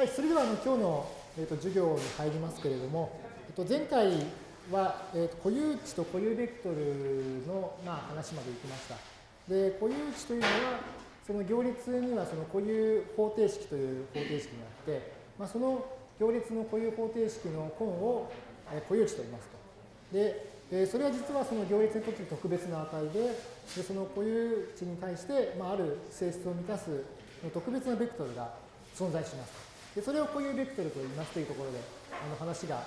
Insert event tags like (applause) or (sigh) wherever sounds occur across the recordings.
はい、それではあの今日の、えー、と授業に入りますけれども、えっと、前回は、えー、と固有値と固有ベクトルの、まあ、話までいきました。で、固有値というのは、その行列にはその固有方程式という方程式があって、まあ、その行列の固有方程式の根を、えー、固有値と言いますと。で、えー、それは実はその行列にとって特別な値で、でその固有値に対して、まあ、ある性質を満たす特別なベクトルが存在します。でそれを固有ベクトルと言いますというところであの話が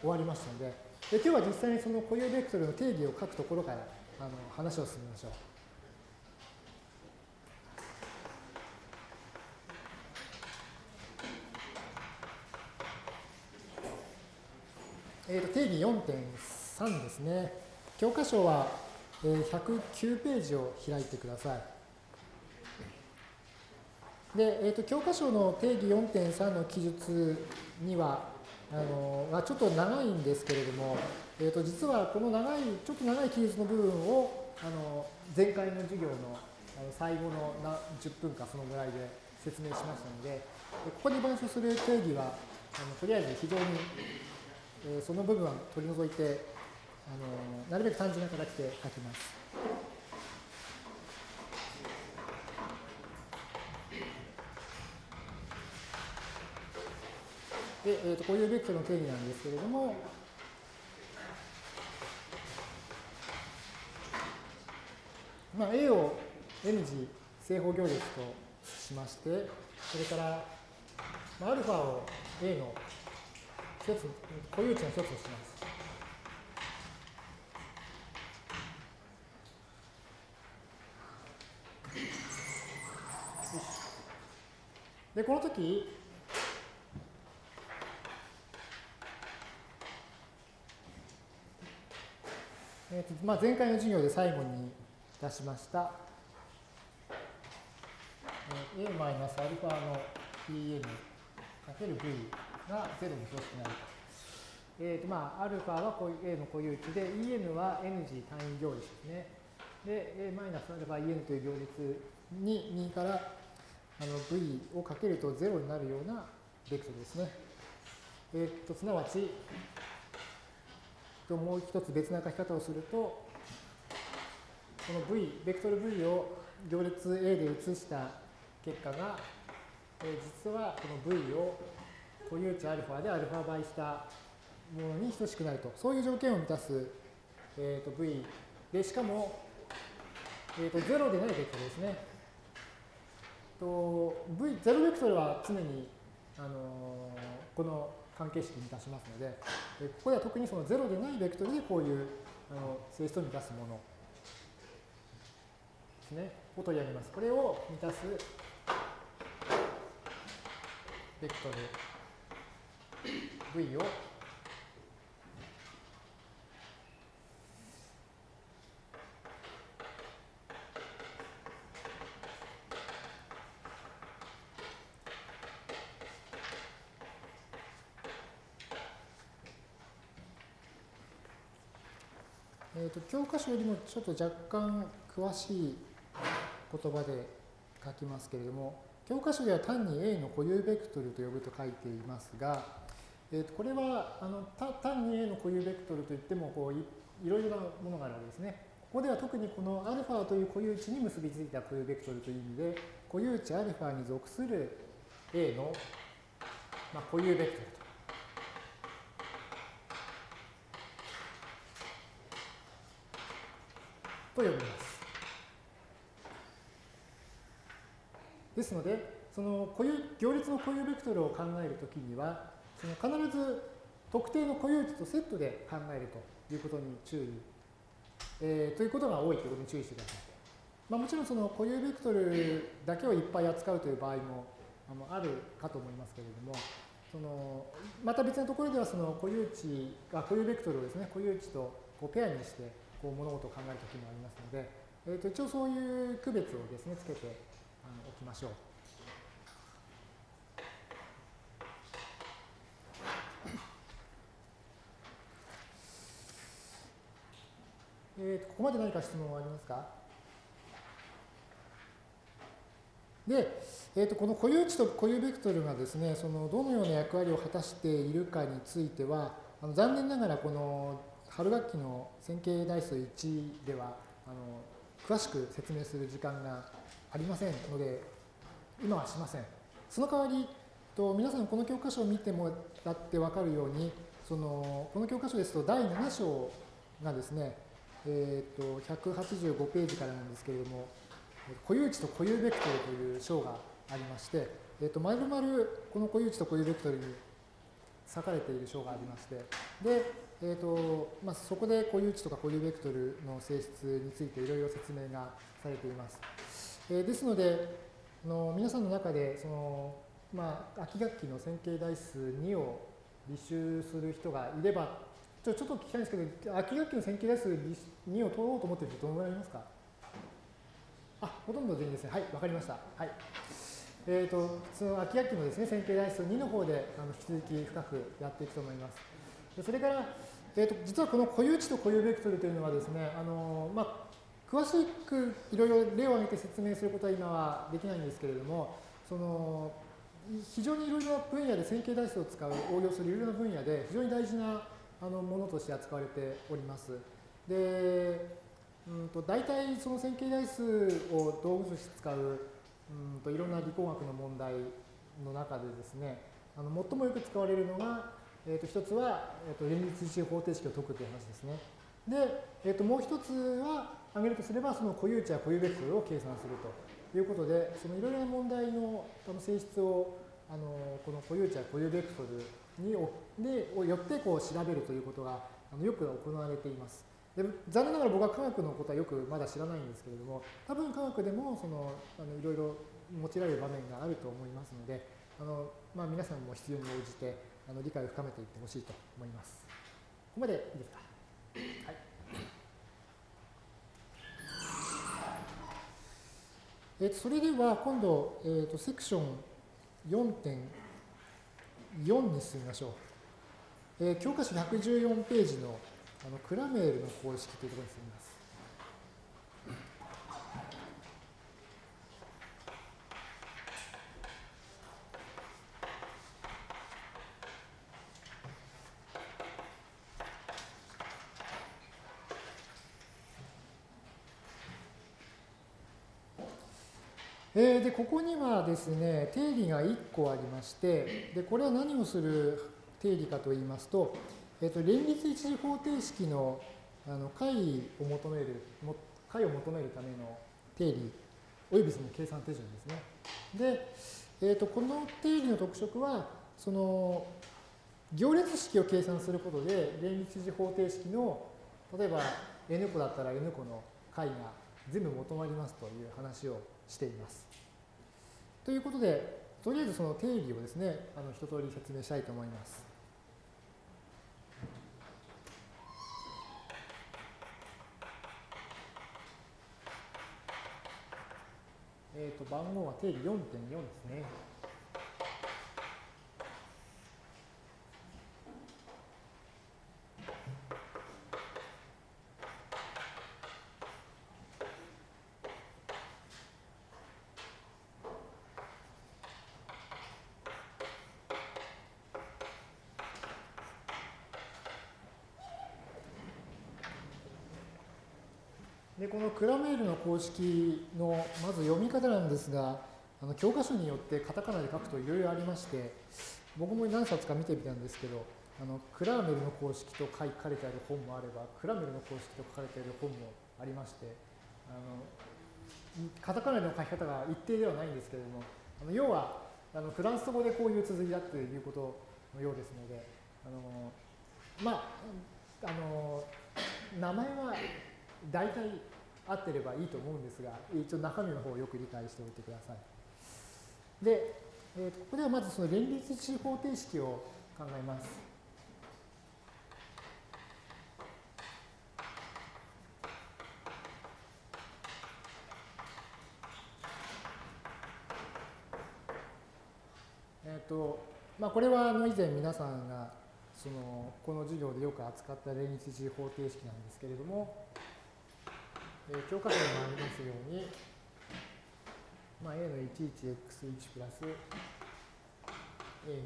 終わりましたのでで今日は実際にその固有ベクトルの定義を書くところからあの話を進めましょう。えー、と定義4.3ですね。教科書は109ページを開いてください。で、えーと、教科書の定義4.3の記述には、あのまあ、ちょっと長いんですけれども、えーと、実はこの長い、ちょっと長い記述の部分をあの前回の授業のあの最後のな10分かそのぐらいで説明しましたので、ここに板書する定義は、あのとりあえず非常に、えー、その部分は取り除いてあの、なるべく単純な形で書きます。で、えー、とこういうベクトルの定義なんですけれども、まあ、A を N 次正方行列としまして、それから、まあ、α を A の一つ、固有値の一つとします。で、この時、えーとまあ、前回の授業で最後に出しました、えー、a マイナスアルファの Pn かける V が0に等しくなると。えーとまあ、アルファはこういう A の固有値で、En は N 次単位行列ですね。で、a マイナス αen という行列に右からあの V をかけると0になるようなベクトルですね。えっ、ー、と、すなわち、ともう一つ別な書き方をすると、この V、ベクトル V を行列 A で移した結果が、え実はこの V を固有値 α で α 倍したものに等しくなると、そういう条件を満たす、えー、と V で、しかも、えー、と0でないベクトルですね。と V、0ベクトルは常に、あのー、この関係式に出しますので、ここでは特にその0でないベクトルでこういうあの性質を満たすもの。ですね、を取り上げます。これを満たすベクトル。V をと、教科書よりもちょっと若干詳しい言葉で書きますけれども、教科書では単に A の固有ベクトルと呼ぶと書いていますが、えー、とこれはあの単に A の固有ベクトルといってもこういいろいろなものがあるわけですね。ここでは特にこの α という固有値に結びついた固有ベクトルという意味で、固有値 α に属する A の、まあ、固有ベクトルと呼びます。ですので、その固有行列の固有ベクトルを考えるときには、その必ず特定の固有値とセットで考えるということに注意、えー、ということが多いということに注意してください。まあ、もちろんその固有ベクトルだけをいっぱい扱うという場合もあのあるかと思いますけれども、そのまた別のところではその固有値が固有ベクトルをですね固有値とこうペアにしてこう物事を考えるときもありますので、えー、と一応そういう区別をですね、つけてあのおきましょう。(coughs) えー、とここまで何か質問はありますか？で、えー、とこの固有値と固有ベクトルがですね、そのどのような役割を果たしているかについては、あの残念ながらこの春学期の線形代数1ではあの詳しく説明する時間がありませんので、今はしません。その代わり、と皆さんこの教科書を見てもらって分かるように、そのこの教科書ですと第7章がですね、えー、と185ページからなんですけれども、固有値と固有ベクトルという章がありまして、え、ー、と、まるまるこの固有値と固有ベクトルに割かれている章がありまして、で、え、ー、と、まあ、そこで固有値とか固有ベクトルの性質についていろいろ説明がされています。えー、ですので、の皆さんの中で、その、まあ、秋学期の線形代数2を履修する人がいれば、ちょちょっと聞きたいんですけど、秋学期の線形代数2を取ろうと思っている人どのぐらいいますか？あ、ほとんど全員ですね。はい、わかりました。はい。えーと、その秋学期のですね、線形代数2の方であの引き続き深くやっていくと思います。それから、えーと、実はこの固有値と固有ベクトルというのはですね、あのまあ、詳しくいろいろ例を挙げて説明することは今はできないんですけれども、その非常にいろいろな分野で線形代数を使う、応用するいろいろな分野で非常に大事なあのものとして扱われております。で、うんと大体その線形代数を道具として使ううんといろんな理工学の問題の中でですね、あの最もよく使われるのが、えー、と一つは、えー、と連立一方程式を解くという話ですね。で、えー、ともう一つは挙げるとすれば、その固有値や固有ベクトルを計算するということで、そのいろいろな問題の性質をあのこの固有値や固有ベクトルにでをよってこう調べるということがあのよく行われています。で残念ながら僕は科学のことはよくまだ知らないんですけれども、多分科学でもそのあのいろいろ用いられる場面があると思いますので、あのまあ、皆さんも必要に応じてあの理解を深めていってほしいと思います。ここまでいいですか。はい。えー、とそれでは今度、えー、とセクション4.4に進みましょう。えー、教科書114ページのあのクラメールの公式というところに進みます。えー、でここにはですね定理が1個ありましてでこれは何をする定理かと言いますとえ、ー、と、連立一次方程式のあの解を求める、解を求めるための定理、およびその計算手順ですね。で、え、ー、と、この定理の特色は、その、行列式を計算することで、連立一次方程式の、例えば n 個だったら n 個の解が全部求まりますという話をしています。ということで、とりあえずその定義をですね、あの一通り説明したいと思います。えー、と番号は定理4.4ですね。でこのクラメールの公式のまず読み方なんですが、あの教科書によってカタカナで書くといろいろありまして、僕も何冊か見てみたんですけど、あのクラーメルの公式と書かれてある本もあれば、クラメルの公式と書かれている本もありまして、あのカタカナでの書き方が一定ではないんですけれども、あの要はあのフランス語でこういう綴りだということのようですので、あのまあ、あの名前は大体合ってればいいと思うんですが、一応中身の方をよく理解しておいてください。で、えー、ここではまずその連立一方程式を考えます。えっ、ー、と、まあ、これはあの以前皆さんがそのこの授業でよく扱った連立一方程式なんですけれども、えー、教科書にもありますように、まあ、a の 11x1 プラス a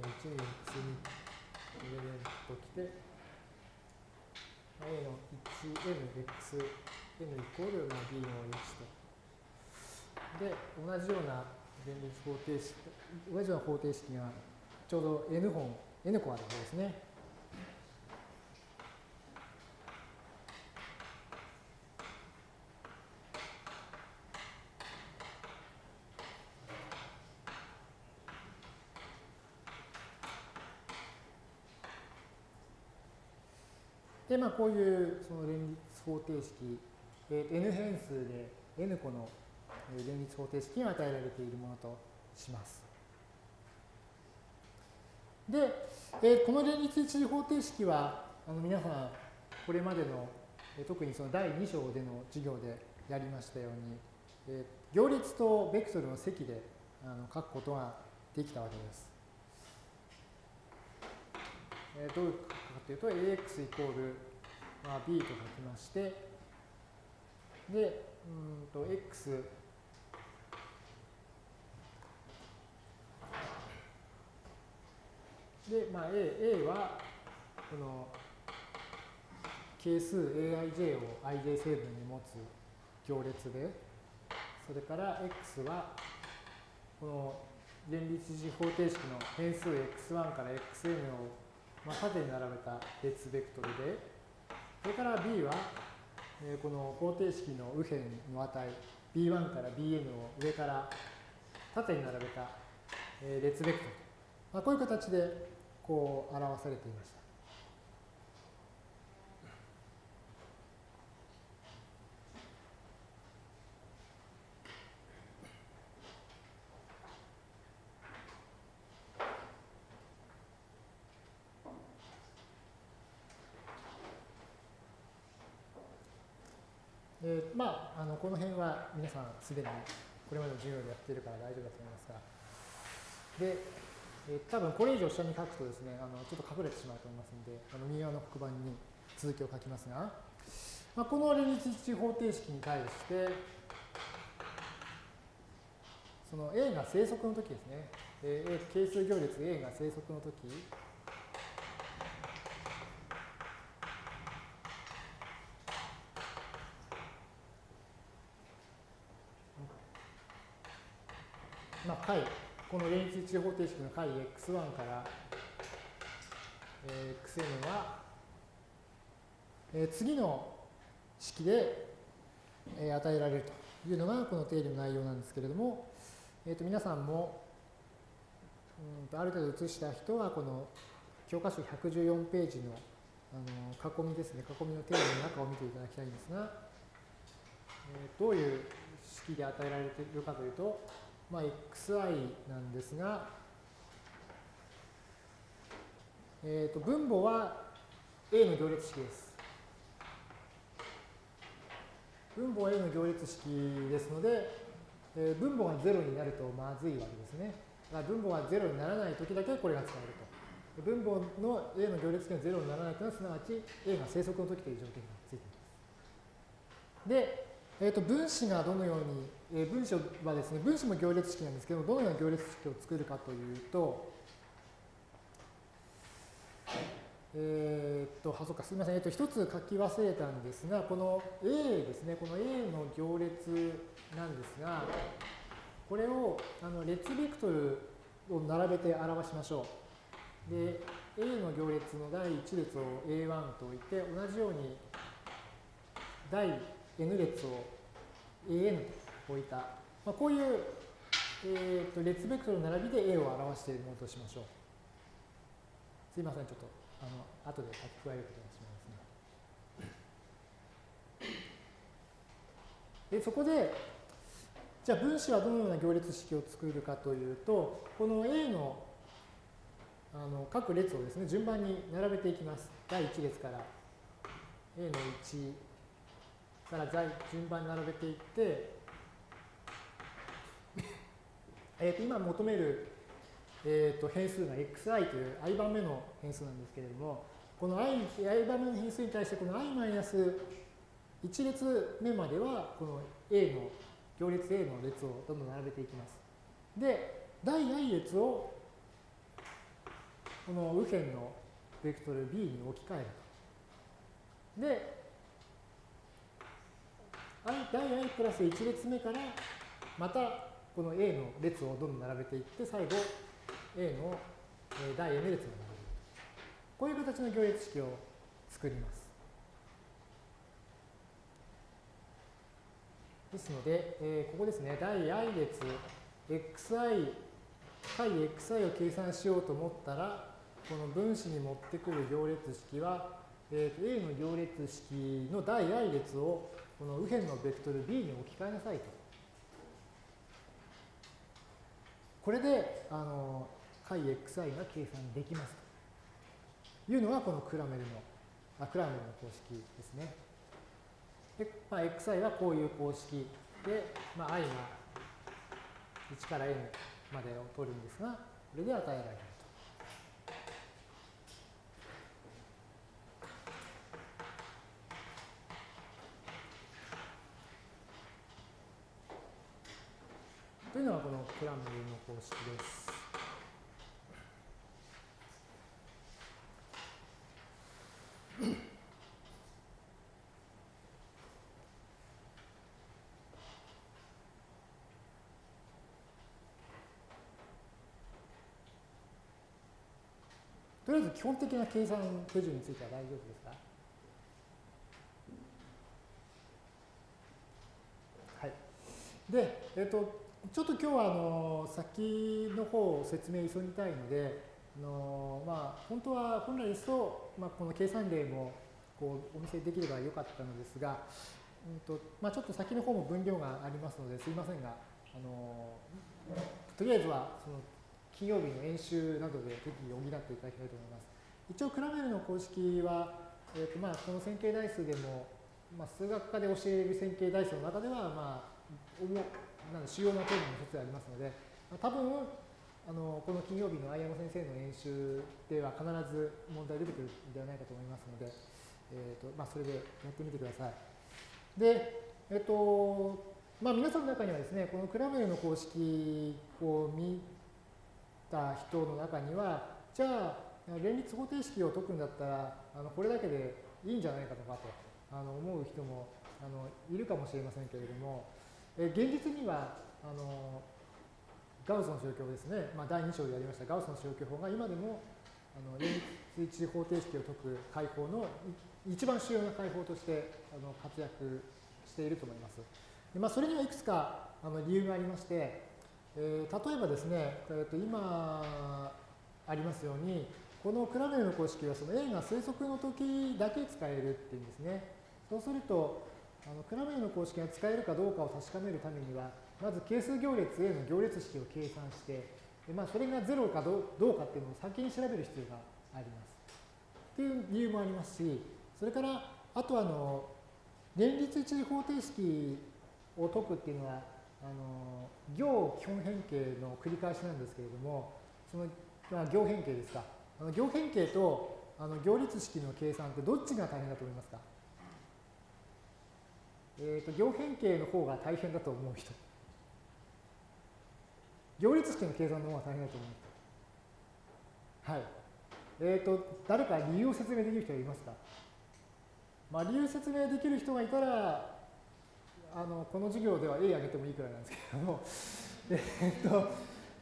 の 1x2 入れるときて、まあ、a の 1nx n イコール、まあ、b の1と。で、同じような連立方程式、同じような方程式がちょうど n 本、n 個あるわけですね。まあ、こういうその連立方程式、えー、n 変数で n 個の連立方程式が与えられているものとします。で、えー、この連立一次方程式はあの皆さんこれまでの、えー、特にその第2章での授業でやりましたように、えー、行列とベクトルの積であの書くことができたわけです。えー、どういうかというと ax イコール、まあ、b と書きましてでうんと x で、まあ、A, A はこの係数 aij を ij 成分に持つ行列でそれから x はこの連立次方程式の変数 x1 から xn をまあ、縦に並べた列ベクトルで、それから b は、えー、この方程式の右辺の値 b1 から bn を上から縦に並べた、えー、列ベクトル。まあ、こういう形でこう表されていました。えー、まあ、あのこの辺は皆さんすでにこれまでの授業でやっているから大丈夫だと思いますが、で、えー、多分これ以上下に書くとですね、あのちょっと隠れてしまうと思いますので、あの右側の黒板に続きを書きますが、まあ、この連立一方程式に対して、その A が生息の時ですね、えー、係数行列 A が生息の時。次方程式の解 x1 から、え、xn は、え、次の式で、え、与えられるというのがこの定理の内容なんですけれども、えー、と皆さんもうんとある程度写した人はこの教科書114ページのあの囲みですね囲みの定理の中を見ていただきたいんですが、えー、どういう式で与えられているかというとまあ、xi なんですが、えー、と分母は A の行列式です。分母は A の行列式ですので、えー、分母が0になるとまずいわけですね。だから分母が0にならないときだけこれが使えると。分母の A の行列式が0にならないというのはすなわち A が生息の時という条件がついています。で、えー、と分子がどのように、えー、分子はですね、分子も行列式なんですけど、どのような行列式を作るかというと、えー、っと、あ、そうか、すみません。えっと、一つ書き忘れたんですが、この A ですね、この A の行列なんですが、これをあの列ベクトルを並べて表しましょう。で、A の行列の第1列を A1 と置いて、同じように第 N 列を AN と置いた、まあ、こういう、えー、と列ベクトルの並びで A を表しているものとしましょう。すいません、ちょっとあの後で書き加えることにしますね。でそこで、じゃあ分子はどのような行列式を作るかというと、この A のあの各列をですね、順番に並べていきます。第1列から A の1、から順番に並べていって、えー、と今求める、えー、と変数が xi という i 番目の変数なんですけれども、この i, i 番目の変数に対してこの i マイナス1列目まではこの A の行列 A の列をどんどん並べていきます。で、第 i 列をこの右辺のベクトル b に置き換えると。で、i 第 i プラス1列目からまたこの A の列をどんどん並べていって最後 A の第 n 列を並べる。こういう形の行列式を作ります。ですので、えー、ここですね、第 i 列、xi、解 xi を計算しようと思ったら、この分子に持ってくる行列式は、えー、A の行列式の第 i 列をこの右辺のベクトル b に置き換えなさいと。これで、あの、解 xi が計算できますというのがこのクラメルの、あクラメルの公式ですね。で、まあ、xi はこういう公式で、まあ、i が1から n までを取るんですが、これで与えられると。いうのがこのクラムルの公式です。とりあえず基本的な計算手順については大丈夫ですか？はい。で、えっ、ー、と、ちょっと今日はあの先の方を説明急ぎたいので、あのまあ、本当は本来ですと、まあ、この計算例もこうお見せできればよかったのですが、うんとまあ、ちょっと先の方も分量がありますのですいませんが、あのとりあえずはその金曜日の演習などで適宜補っていただきたいと思います。一応、クラメルの公式は、えーとまあ、この線形代数でも、まあ、数学科で教える線形代数の中では、まあ、なん主要なテーマの一つでありますので、まあ、多分あのこの金曜日の相山先生の演習では必ず問題出てくるんではないかと思いますので、えーとまあ、それでやってみてください。で、えっ、ー、とまあ、皆さんの中にはですね、このクラメルの公式を見た人の中には、じゃあ、連立方程式を解くんだったら、あのこれだけでいいんじゃないかとかとあの思う人もあのいるかもしれませんけれども、え現実にはあのガウスの消去法ですね、まあ、第2章でやりましたガウスの消去法が今でもあの連立一次方程式を解く解法の一番主要な解法としてあの活躍していると思います。でまあ、それにはいくつかあの理由がありまして、えー、例えばですね、えー、と今ありますように、このクラメルの公式はその A が推測の時だけ使えるっていうんですね。そうすると、あのクラメルの公式が使えるかどうかを確かめるためには、まず係数行列 A の行列式を計算して、でまあ、それが0かどうかっていうのを先に調べる必要があります。っていう理由もありますし、それから、あとあの、連立一次方程式を解くっていうのは、あの行基本変形の繰り返しなんですけれども、その、まあ、行変形ですか。あの行変形とあの行列式の計算ってどっちが大変だと思いますか？えーと、行変形の方が大変だと思う人。行列式の計算の方が大変だと思う人。はい。えっ、ー、と、誰か理由を説明できる人はいますか？まあ、理由説明できる人がいたら、あのこの授業では A あげてもいいくらいなんですけれども、(laughs) えっと、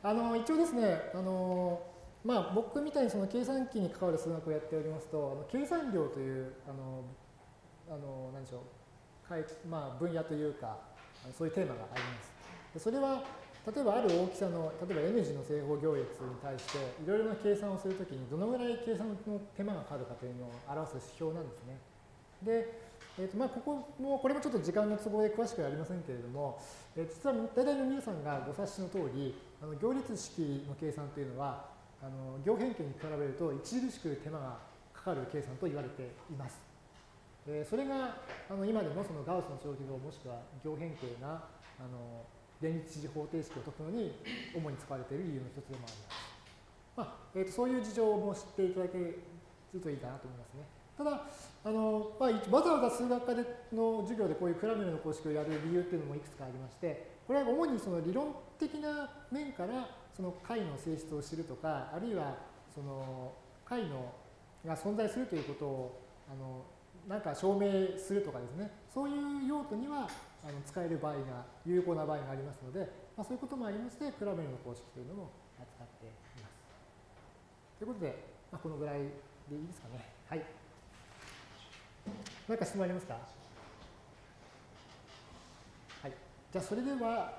あの一応ですね、あのまあ、僕みたいにその計算機に関わる数学をやっておりますと、あの計算量という、あの、あの何でしょう、まあ、分野というか、そういうテーマがあります。それは、例えばある大きさの、例えば N 字の正方行列に対して、いろいろな計算をするときに、どのぐらい計算の手間がかかるかというのを表す指標なんですね。で、えーとまあ、ここも、これもちょっと時間の都合で詳しくはありませんけれども、えー、実は大体の皆さんがご察しの通り、あの行列式の計算というのは、あの行変形に比べると著しく手間がかかる計算と言われています。えそれがあの今でもそのガウスの消費法もしくは行変形なあの連立次方程式を解くのに主に使われている理由の一つでもあります。まあえーと、そういう事情も知っていただけるといいかなと思いますね。ただ、あのまあ、わざわざ数学科での授業でこういうクラメルの公式をやる理由っていうのもいくつかありまして、これは主にその理論的な面からその解の性質を知るとか、あるいはその解のが存在するということをあのなんか証明するとかですね、そういう用途にはあの使える場合が、有効な場合がありますので、まあ、そういうこともありまして、クラメルの公式というのも扱っています。ということで、まあ、このぐらいでいいですかね。はい。何か質問ありますか？はい。じゃあ、それでは、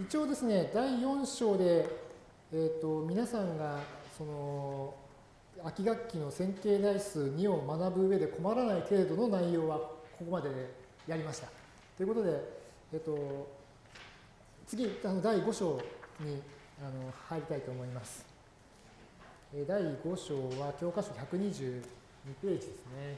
一応ですね、第4章で、えっ、ー、と、皆さんが、その、秋学期の線形代数2を学ぶ上で困らない程度の内容はここまでやりました。ということで、えっと、次、あの第5章にあの入りたいと思います。第5章は教科書122ページですね。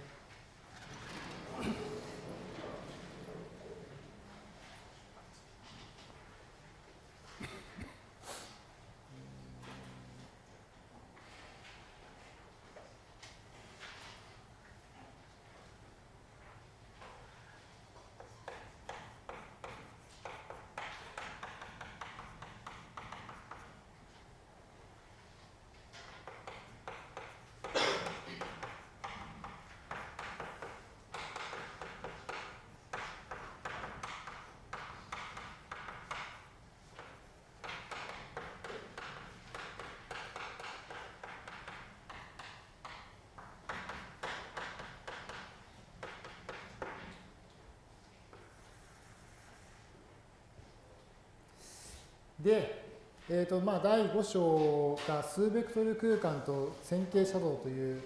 で、えーとまあ、第5章が数ベクトル空間と線形写像という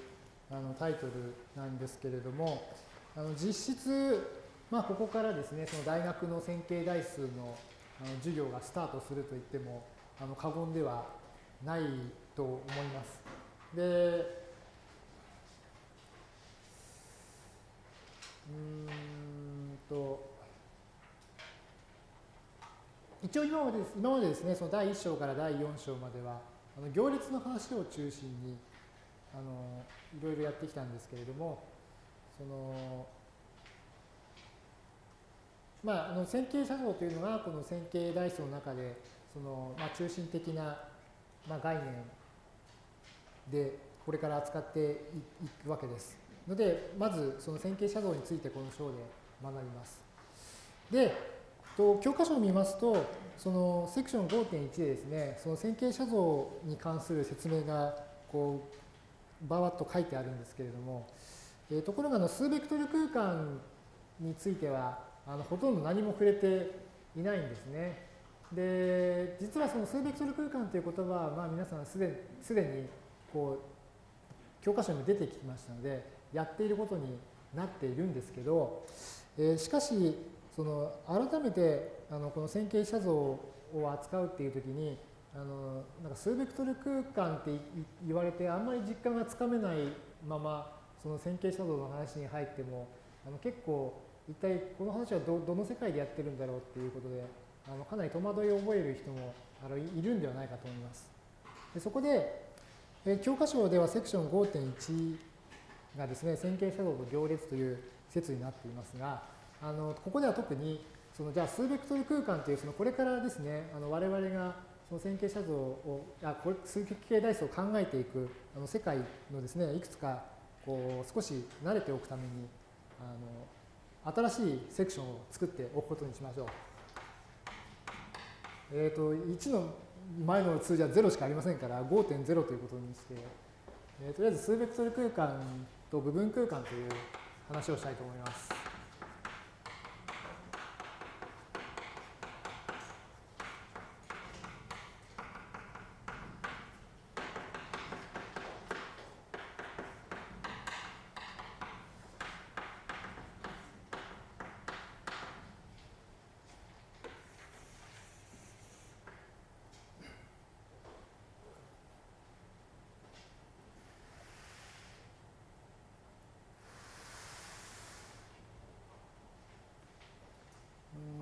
あのタイトルなんですけれども、あの実質、まあ、ここからですね、その大学の線形代数のあの授業がスタートすると言ってもあの過言ではないと思います。で、うんと、一応今まで今までですね、その第1章から第4章までは、あの行列の話を中心にあのいろいろやってきたんですけれども、そのまあ、あの線形写像というのがこの線形代数の中でその、まあ、中心的な、まあ、概念でこれから扱っていくわけです。のでまずその線形写像についてこの章で学びます。でと教科書を見ますと、そのセクション5.1でですね、その線形写像に関する説明がこうばわっと書いてあるんですけれども、えー、ところがあの数ベクトル空間についてはあのほとんど何も触れていないんですね。で、実はその数ベクトル空間という言葉は、まあ、皆さんすでににこう教科書にも出てきましたので、やっていることになっているんですけど、えー、しかし、その改めてあのこの線形写像を扱うっていう時にあのなんか数ベクトル空間って言われてあんまり実感がつかめないままその線形写像の話に入ってもあの結構一体この話はどどの世界でやってるんだろうっていうことであのかなり戸惑いを覚える人もあのいるんではないかと思います。でそこで、え教科書ではセクション5.1がですね線形写像と行列という説になっていますがあのここでは特にそのじゃあ数ベクトル空間というそのこれからですねあの我々がその線形写像をあこれ数形代数を考えていくあの世界のですねいくつかこう少し慣れておくためにあの新しいセクションを作っておくことにしましょう。えっ、ー、と1の前の数字は0しかありませんから5.0ということにして、えー、とりあえず数ベクトル空間と部分空間という話をしたいと思います。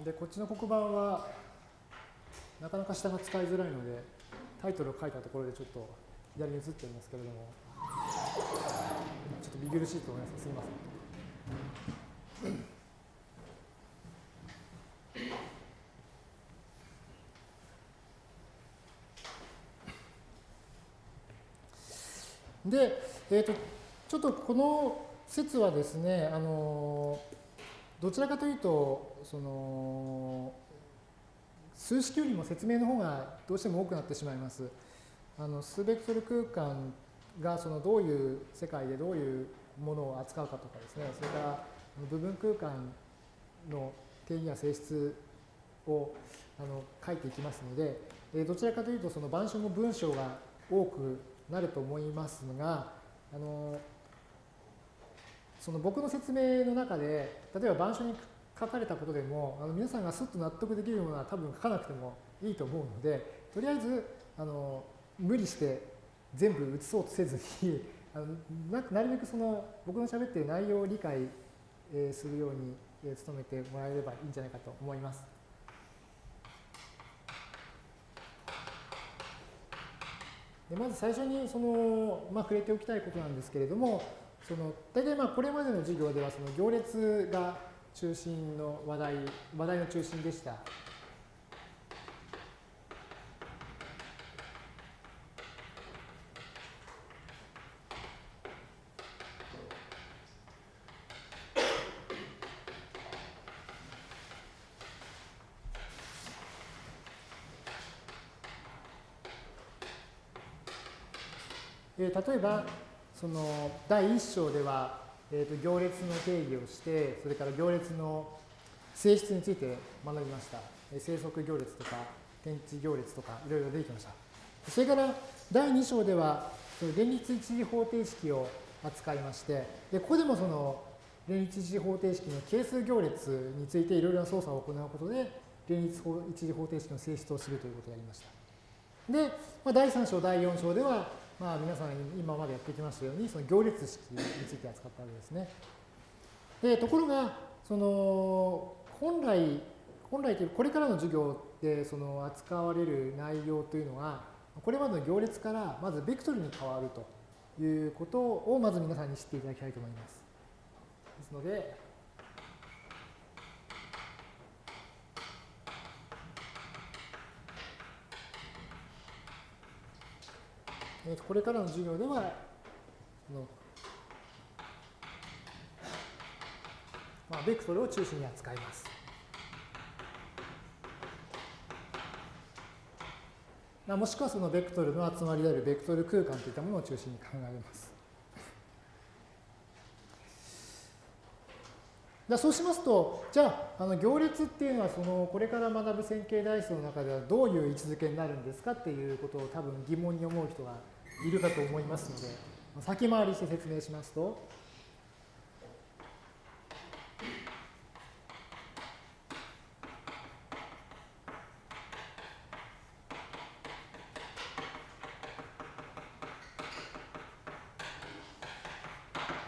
でこっちの黒板はなかなか下が使いづらいのでタイトルを書いたところでちょっと左に移っていますけれどもちょっと見苦しいと思います。すみません。で、えーと、ちょっとこの説はですね、あのどちらかというと、その数式よりも説明の方がどうしても多くなってしまいます。あの数ベクトル空間がそのどういう世界でどういうものを扱うかとかですね、それから部分空間の定義や性質をあの書いていきますので、どちらかというとその板書の文章が多くなると思いますが、あのその僕の説明の中で、例えば板書に書かれたことでも、あの皆さんがすっと納得できるものは多分書かなくてもいいと思うので、とりあえずあの無理して全部写そうとせずに、(laughs) あのなるべくその僕の喋っている内容を理解するように努めてもらえればいいんじゃないかと思います。でまず最初にその、まあ、触れておきたいことなんですけれども、その大体まあこれまでの授業ではその行列が中心の話題、話題の中心でした。えー、例えば、その第1章では、えー、と行列の定義をして、それから行列の性質について学びました。生息行列とか、天地行列とか、いろいろ出てきました。それから第2章では、その連立一次方程式を扱いまして、でここでもその連立一次方程式の係数行列についていろいろな操作を行うことで、連立一次方程式の性質を知るということをやりました。で、まあ、第3章、第4章では、まあ、皆さん今までやってきましたように、その行列式について扱ったわけですね。で、ところが、その、本来、本来というこれからの授業でその扱われる内容というのは、これまでの行列からまずベクトルに変わるということをまず皆さんに知っていただきたいと思います。ですので、えこれからの授業では、のまあ、ベクトルを中心に扱います。まあ、もしくはそのベクトルの集まりであるベクトル空間といったものを中心に考えます。じそうしますと、じゃあ、あの行列っていうのは、そのこれから学ぶ線形代数の中ではどういう位置づけになるんですかっていうことを多分疑問に思う人がいるかと思いますので、先回りして説明しますと、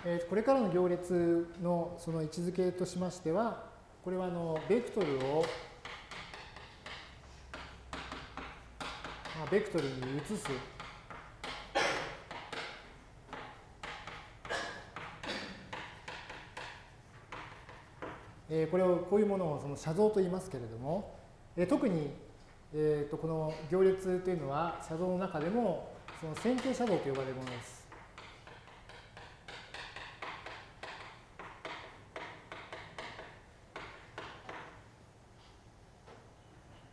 えこれからの行列のその位置づけとしましては、これはあのベクトルをベクトルに移すえー、これをこういうものをその写像と言いますけれども、えー、特に、えー、とこの行列というのは写像の中でもその線形写像と呼ばれるものです。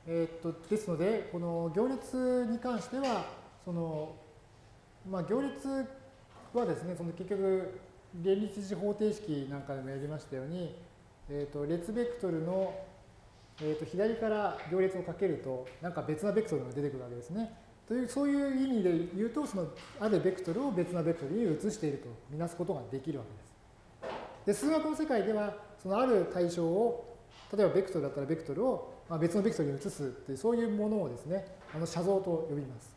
えー、っとですので、この行列に関しては、そのまあ、行列はですね、その結局、連立次方程式なんかでもやりましたように、えーと、列ベクトルの、えーと、左から行列をかけると、なんか別なベクトルが出てくるわけですね。という、そういう意味で言うと、そのあるベクトルを別なベクトルに移しているとみなすことができるわけです。で、数学の世界では、そのある対象を、例えばベクトルだったらベクトルをまあ別のベクトルに移すっていう、そういうものをですね、あの写像と呼びます。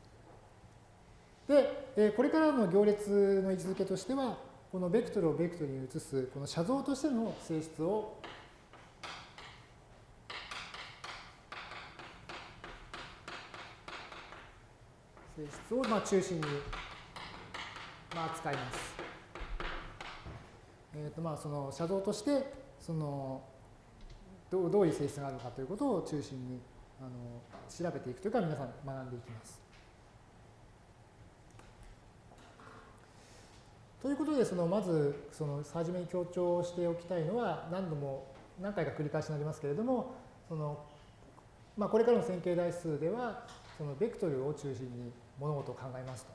で、えこれからの行列の位置づけとしては、このベクトルをベクトルに移す、この写像としての性質を性質をまあ中心にまあ扱います。えーとまあ、その写像としてそのどうどういう性質があるのかということを中心にあの調べていくというか皆さん学んでいきます。ということでそのまずその初めに強調しておきたいのは何度も何回か繰り返しになりますけれどもその、まあ、これからの線形代数ではそのベクトルを中心に物事を考えます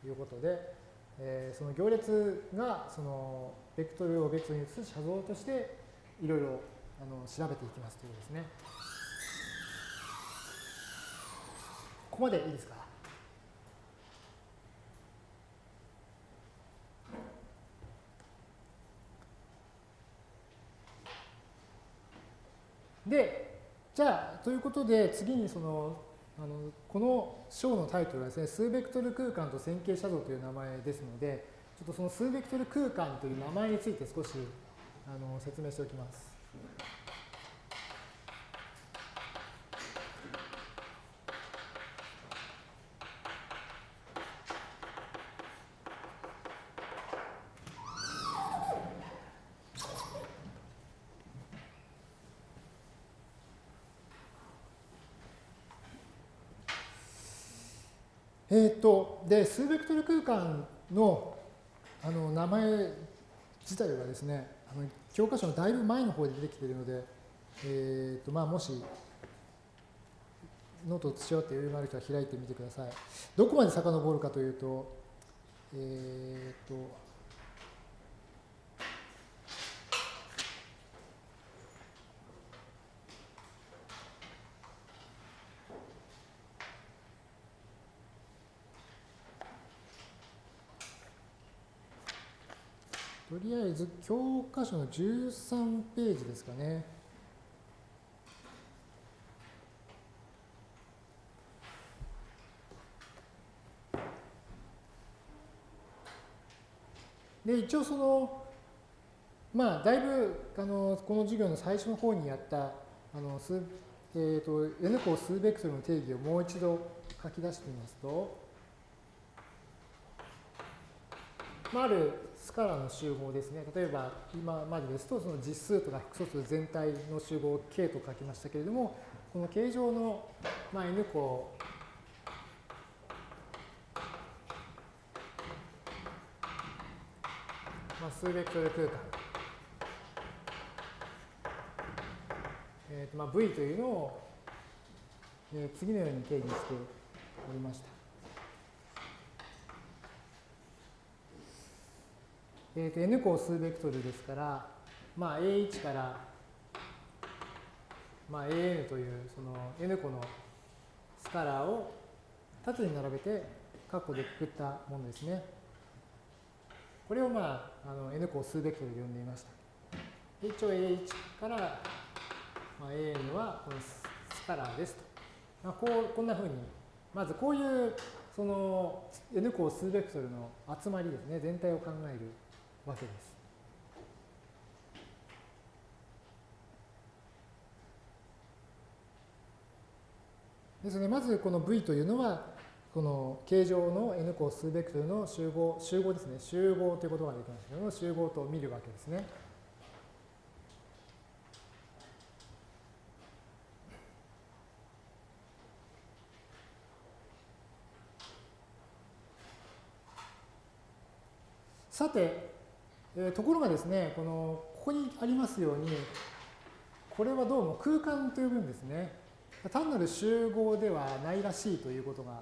ということで、えー、その行列がそのベクトルをベクトルに移す写像としていろいろあの調べていきますということですね。ここまでいいですか？で、じゃあ、ということで、次にその、あのこの章のタイトルはですね、数ベクトル空間と線形写像という名前ですので、ちょっとその数ベクトル空間という名前について少しあの説明しておきます。えっ、ー、と、で、数ベクトル空間のあの名前自体はですね、あの教科書のだいぶ前の方で出てきているので、え、ー、と、まあ、もし、ノートを土って余裕がある人は開いてみてください。どこまで遡るかというと、えっ、ー、と、とりあえず教科書の13ページですかね。で、一応その、まあ、だいぶ、あの、この授業の最初の方にやった、あの、数、えっ、ー、と、N 項数ベクトルの定義をもう一度書き出してみますと、まあ、あるスカラの集合ですね。例えば、今までですと、その実数とか複素数全体の集合を K と書きましたけれども、この形状の、まあ、N 項、まあ、数ベクトル空間、えーとまあ、V というのを、えー、次のように定義しておりました。えー、と n 項数ベクトルですから、まあ、A1 から、まあ、AN というその n 個のスカラーを縦に並べて括弧でくくったものですね。これを、まあ、あの n 項数ベクトルで呼んでいました。一応 A1 から、まあ、AN はこのスカラーですと。まあ、こうこんなふうに、まずこういうその n 項数ベクトルの集まりですね、全体を考えるわけです。ですね、まずこの V というのは、この形状の n 項数ベクトルの集合、集合ですね、集合ということができますけども、集合と見るわけですね。さて、えー、ところがですね、この、ここにありますように、これはどうも空間と呼ぶんですね。単なる集合ではないらしいということが、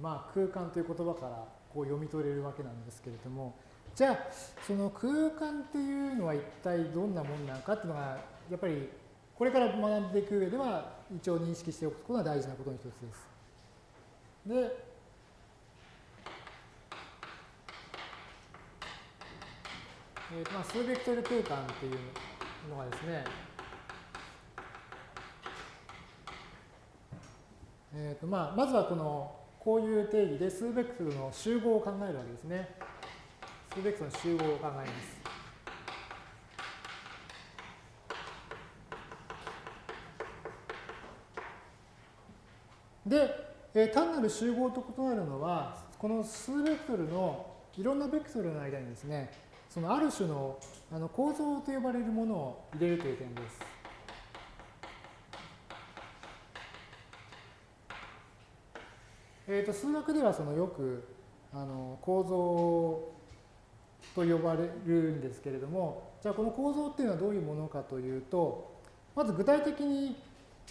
まあ、空間という言葉からこう読み取れるわけなんですけれども、じゃあ、その空間っていうのは一体どんなものなのかっていうのが、やっぱりこれから学んでいく上では、一応認識しておくことが大事なことの一つです。で、えーまあ、数ベクトル空間っていうのがですね、えーとまあ、まずはこのこういう定義で数ベクトルの集合を考えるわけですね。数ベクトルの集合を考えます。で、えー、単なる集合と異なるのは、この数ベクトルのいろんなベクトルの間にですね、そのある種のあの構造と呼ばれるものを入れるという点です。えー、と数学ではそのよくあの構造と呼ばれるんですけれども、じゃあこの構造っていうのはどういうものかというと、まず具体的に、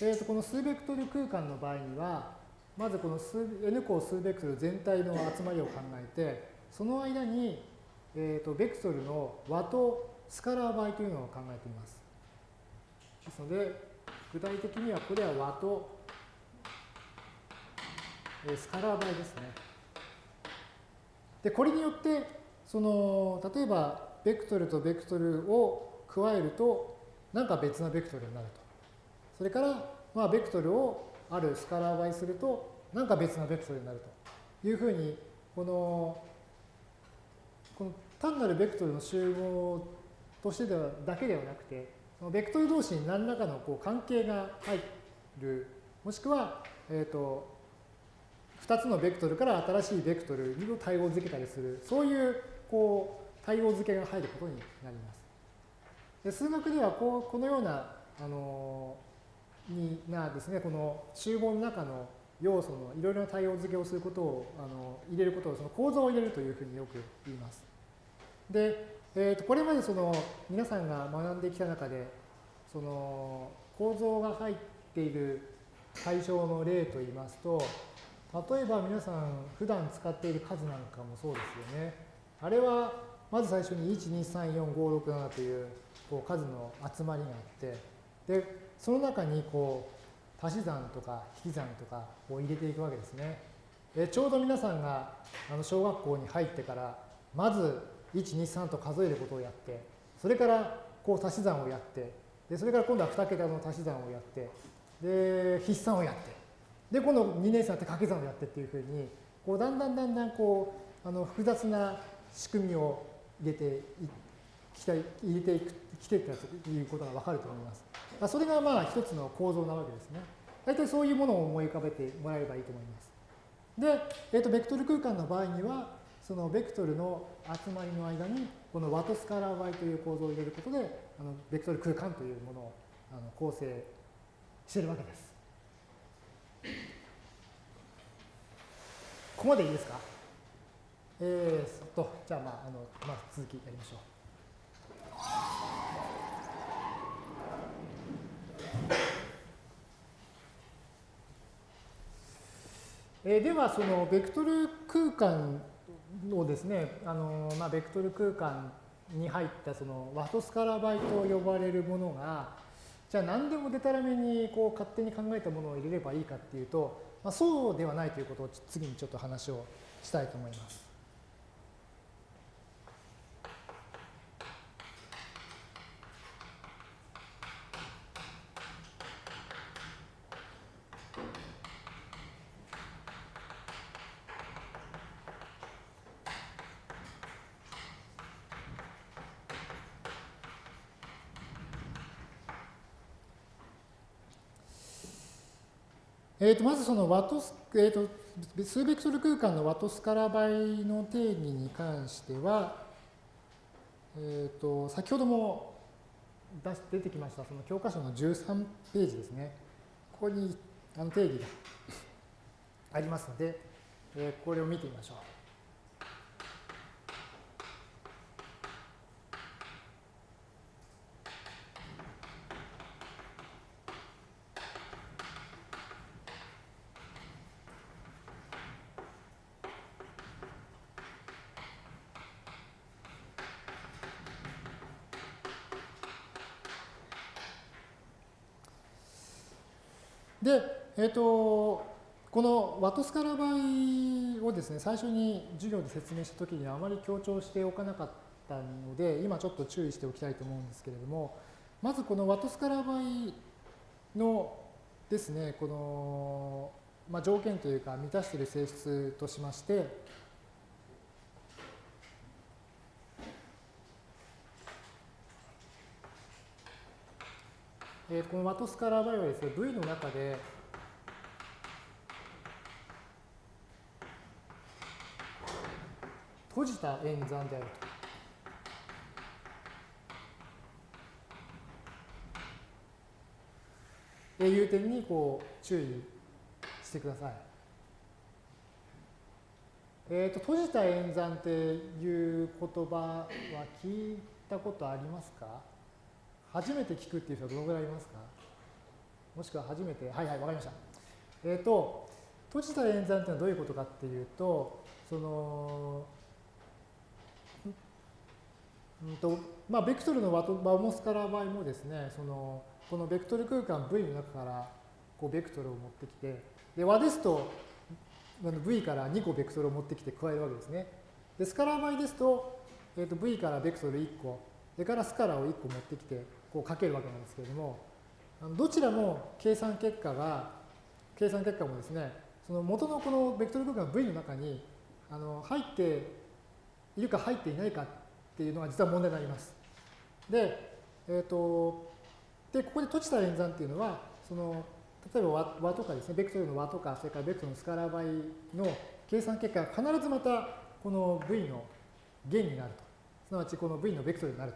えー、とこの数ベクトル空間の場合には、まずこの数 n 項数ベクトル全体の集まりを考えて、その間に、えー、とベクトルの和とスカラー倍というのを考えています。ですので、具体的にはこれは和とスカラー倍ですね。で、これによって、その、例えば、ベクトルとベクトルを加えると、なんか別なベクトルになると。それから、まあ、ベクトルをあるスカラー倍すると、なんか別なベクトルになるというふうに、この、この単なるベクトルの集合としてではだけではなくて、そのベクトル同士に何らかのこう関係が入る、もしくは、えっ、ー、と、2つのベクトルから新しいベクトルを対応づけたりする、そういうこう対応づけが入ることになります。で数学ではこうこのようなあのになですね、この集合の中の要素のいろいろな対応付けをすることをあの入れることをその構造を入れるというふうによく言います。で、えー、とこれまでその皆さんが学んできた中でその構造が入っている対象の例といいますと例えば皆さん普段使っている数なんかもそうですよね。あれはまず最初に1234567というこう数の集まりがあってでその中にこう足し算とか引き算とかを入れていくわけですね。でちょうど皆さんがあの小学校に入ってからまず123と数えることをやってそれからこう足し算をやってでそれから今度は2桁の足し算をやってで筆算をやってで、今度2年生になって掛け算をやってっていうふうに、こうだんだんだんだんこう、あの複雑な仕組みを入れていきた入れていくきていったということがわかると思います。それがまあ一つの構造なわけですね。大体そういうものを思い浮かべてもらえればいいと思います。で、えっ、ー、と、ベクトル空間の場合には、そのベクトルの集まりの間に、このワトスカラー y という構造を入れることで、あのベクトル空間というものをあの構成しているわけです。ここまでいいですか？えー、っと、じゃあ、まあ、あの、まあ、続きやりましょう。えー、では、そのベクトル空間をですね、あのまあ、ベクトル空間に入ったそのワトスカラバイと呼ばれるものが、じゃあ何でもでたらめにこう勝手に考えたものを入れればいいかっていうと、まあ、そうではないということを次にちょっと話をしたいと思います。えー、とまずそのワトス、えーと、数ベクトル空間のワトスカラ倍の定義に関しては、えーと、先ほども出出てきましたその教科書の13ページですね。ここにあの定義がありますので、えー、これを見てみましょう。で、えっ、ー、と、このワトスカラ倍をですね、最初に授業で説明したときにあまり強調しておかなかったので、今ちょっと注意しておきたいと思うんですけれども、まずこのワトスカラ倍のですね、この、まあ、条件というか満たしている性質としまして、えー、このワトスカラー場合はですね、V の中で、閉じた演算であると。えー、いう点にこう注意してください。えーと、と閉じた演算っていう言葉は聞いたことありますか？初めて聞くっていう人はどのぐらいいますか？もしくは初めて、はいはい、わかりました。えっ、ー、と、閉じた演算っていうのはどういうことかっていうと、その、うんとまあ、ベクトルのワバモスカラー場合もですね、そのこのベクトル空間 V の中からこうベクトルを持ってきて、で和ですと V から2個ベクトルを持ってきて加えるわけですね。でスカラー場合ですと、えー、と V からベクトル1個、それからスカラーを1個持ってきてこうかけるわけなんですけれども、どちらも計算結果が、計算結果もですね、その元のこのベクトル空間 V の中にあの入っているか入っていないかっていうのが実は問題になります。で、えっ、ー、と、で、ここで閉じた演算っていうのは、その、例えば和和とかですね、ベクトルの和とか、それからベクトルのスカラー倍の計算結果が必ずまたこの V の弦になると。すなわちこの V のベクトルになる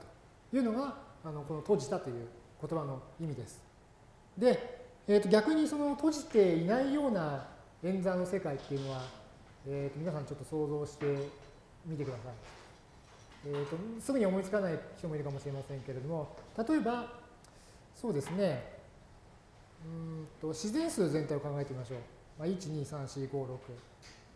というのが、あのこの閉じたという言葉の意味です。で、えー、と逆にその閉じていないような演算の世界っていうのは、えー、と皆さんちょっと想像してみてください。えーと、すぐに思いつかない人もいるかもしれませんけれども、例えば、そうですね、うんと自然数全体を考えてみましょう。まあ、1、2、3、4、5、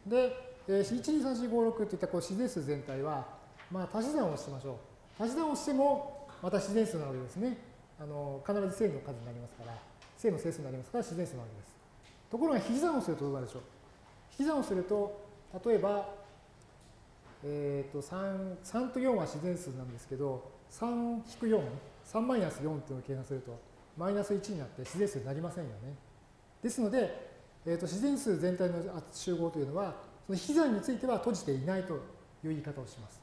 6。で、えー、1、2、3、4、5、6といったこう自然数全体は、まあ、足し算をしてましょう。足し算をしても、また自然数なわけですね。あの必ず正の数になりますから、正の整数になりますから自然数なわけです。ところが引き算をするとどうなるでしょう？引き算をすると、例えば、えっ、ー、と3、3と4は自然数なんですけど、3-4、3マイナス4というのを計算すると、マイナス1になって自然数になりませんよね。ですので、えー、と自然数全体の集合というのは、その引き算については閉じていないという言い方をします。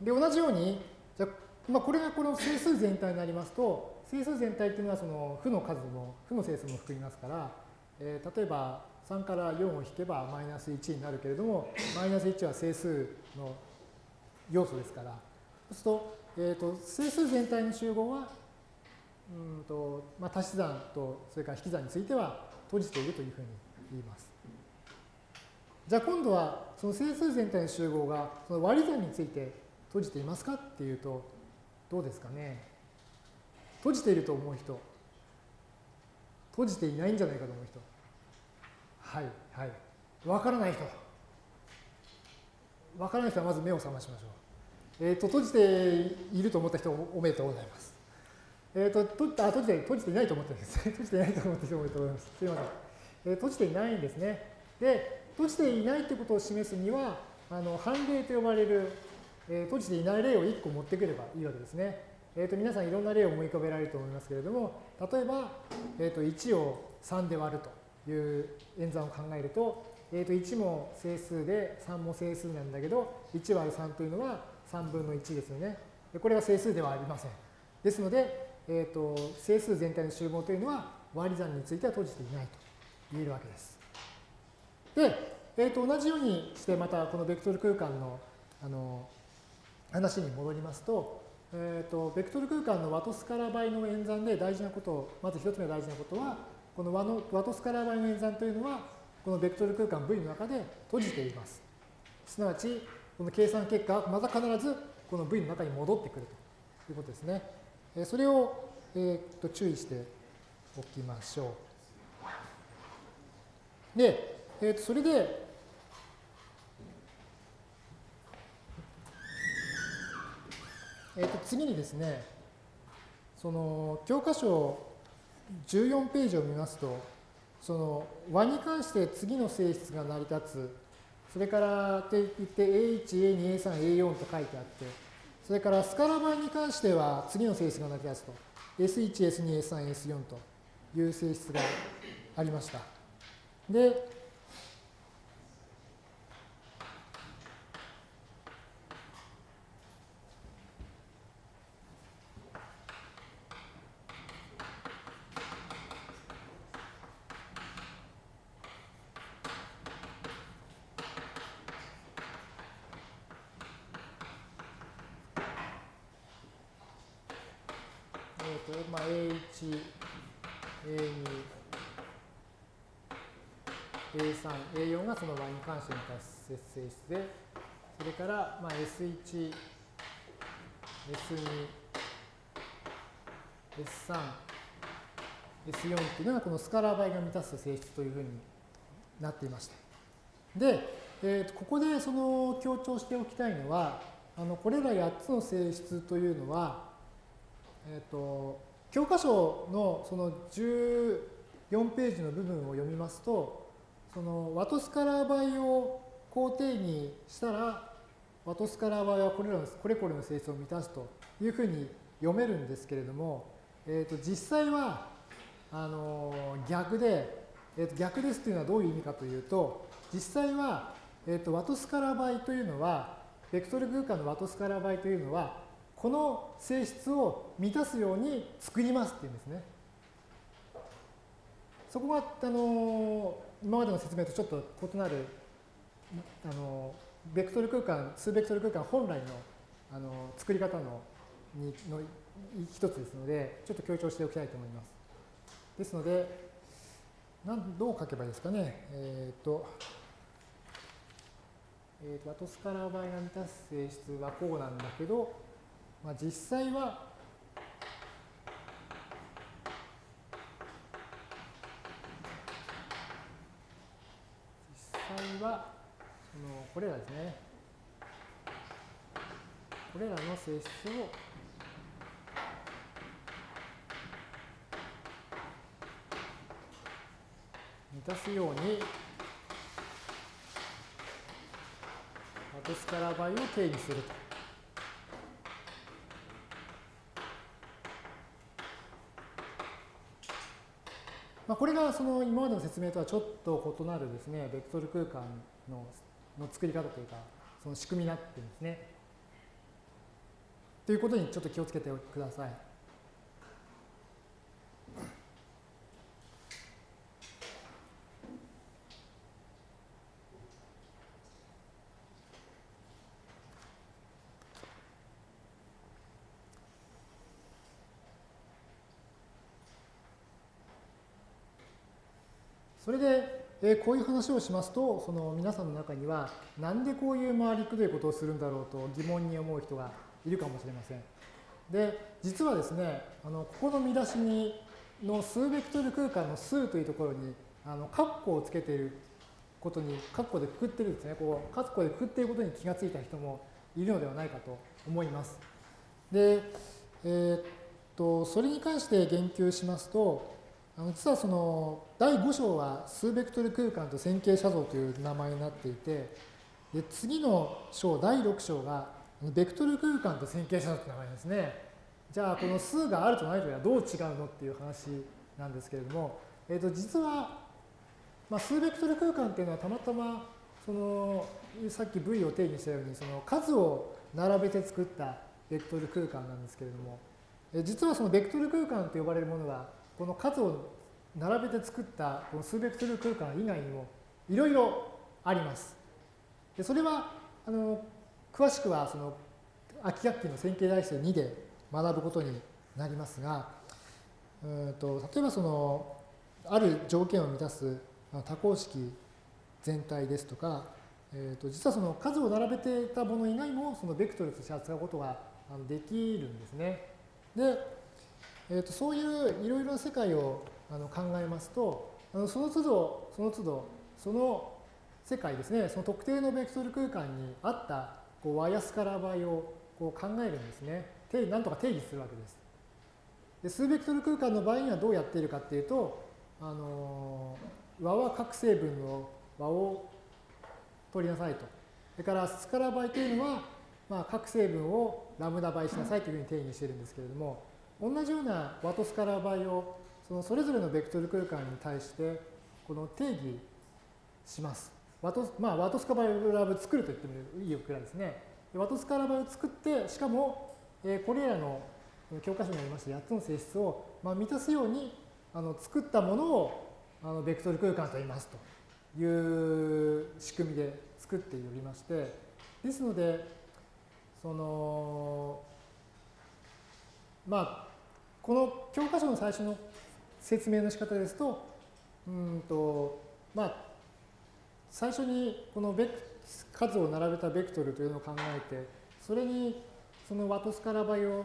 で、同じように、じゃまあ、これがこの整数全体になりますと、整数全体っていうのはその負の数も、負の整数も含みますから、えー、例えば3から4を引けばマイナス1になるけれども、マイナス1は整数の要素ですから、そうすると、えーと、整数全体の集合は、うんとまあ、足し算とそれから引き算については閉じているというふうに言います。じゃあ今度はその整数全体の集合がその割り算について閉じていますかっていうとどうですかね閉じていると思う人閉じていないんじゃないかと思う人はい、はい。わからない人。わからない人はまず目を覚ましましょう。えっ、ー、と、閉じていると思った人おめでとうございます。えっ、ー、と、とあ閉じて、閉じていないと思ったんですね。閉じていないと思った人おめで (laughs) とうございます。すいません。えー、閉じていないんですね。で、閉じていないということを示すには、あの、判例と呼ばれる、えー、閉じていない例を1個持ってくればいいわけですね。えっ、と、皆さんいろんな例を思い浮かべられると思いますけれども、例えば、えっ、と、1を3で割ると。いう演算を考えると、えー、と1も整数で3も整数なんだけど、1割る3というのは3分の1ですよね。これは整数ではありません。ですので、えー、と整数全体の集合というのは割り算については閉じていないと言えるわけです。で、えー、と同じようにしてまたこのベクトル空間のあの話に戻りますと、えー、とベクトル空間のワトスカラ倍の演算で大事なことを、まず一つ目大事なことは、この和の和とスカラ倍の演算というのは、このベクトル空間 V の中で閉じています。すなわち、この計算結果また必ずこの V の中に戻ってくるということですね。えそれを、えー、と注意しておきましょう。で、えー、とそれで、えー、と次にですね、その教科書14ページを見ますと、その和に関して次の性質が成り立つ、それからって言って A1、A2、A3、A4 と書いてあって、それからスカラ版に関しては次の性質が成り立つと、S1、S2、S3、S4 という性質がありました。で、まあ、A1、A2、A3、A4 がその Y に関して満たす性質で、まあ、S1、S2、S3、S4 っていうのがこのスカラー倍が満たす性質というふうになっていました。で、えー、とここでその強調しておきたいのは、あのこれら8つの性質というのは、えー、と教科書のその14ページの部分を読みますと、そのワトスカラー倍を肯定にしたら、ワトスカラー倍はこれらのこれこれの性質を満たすというふうに読めるんですけれども、えー、と実際はあの逆で、えー、と逆ですというのはどういう意味かというと、実際は、えー、とワトスカラー倍というのは、ベクトル空間のワトスカラー倍というのは、この性質を満たすように作りますっていうんですね。そこが、あの今までの説明とちょっと異なる、あのベクトル空間、数ベクトル空間本来のあの作り方のにの一つですので、ちょっと強調しておきたいと思います。ですので、なんどう書けばいいですかね。えっ、ー、と、えーと、ワトスカラー倍が満たす性質はこうなんだけど、まあ、実際は実際はのこれらですねこれらの性質を満たすようにワトスカラ倍を定義すると。まあ、これがその今までの説明とはちょっと異なるですね、ベクトル空間のの作り方というか、その仕組みになってるんですね。ということにちょっと気をつけてください。それで、こういう話をしますと、その皆さんの中には、なんでこういう回りくどいことをするんだろうと疑問に思う人がいるかもしれません。で、実はですね、あのここの見出しにの数ベクトル空間の数というところに、あのカッコをつけていることに、カッコでくくってるんですね。こう、カッコでくくっていることに気がついた人もいるのではないかと思います。で、えー、っと、それに関して言及しますと、あの実はその第5章は数ベクトル空間と線形写像という名前になっていてで次の章第6章がベクトル空間と線形写像という名前ですね。じゃあこの数があるとないとはどう違うのっていう話なんですけれども、えー、と実は、まあ、数ベクトル空間っていうのはたまたまそのさっき V を定義したようにその数を並べて作ったベクトル空間なんですけれども実はそのベクトル空間と呼ばれるものはこの数を並べて作ったこの数ベクトル空間以外にもいろいろあります。でそれはあの詳しくはその秋学期の線形代数2で学ぶことになりますが、うんと例えばそのある条件を満たす多項式全体ですとか、えー、と実はその数を並べていたもの以外もそのベクトルとして扱うことができるんですね。で、えー、とそういういろいろな世界をあの考えますと、あのその都度、その都度、その世界ですね、その特定のベクトル空間にあったこうワイヤスカラ倍をこう考えるんですね。定なんとか定義するわけです。で数ベクトル空間の場合にはどうやっているかっていうと、あの和は各成分の和を取りなさいと。それからスカラー倍というのは、まあ、各成分をラムダ倍しなさいというふうに定義しているんですけれども、同じような和とスカラー倍をそのそれぞれのベクトル空間に対してこの定義します。ワトまあ、ワトスカバイラブ作ると言ってもいいくらいですね。ワトスカラバを作って、しかも、えー、これらの教科書にありました8つの性質を、まあ、満たすようにあの作ったものをあのベクトル空間と言いますという仕組みで作っておりまして、ですので、その、まあ、この教科書の最初の説明の仕方ですと、うんと、まあ、最初にこのベク数を並べたベクトルというのを考えて、それにそのワトスカラ倍を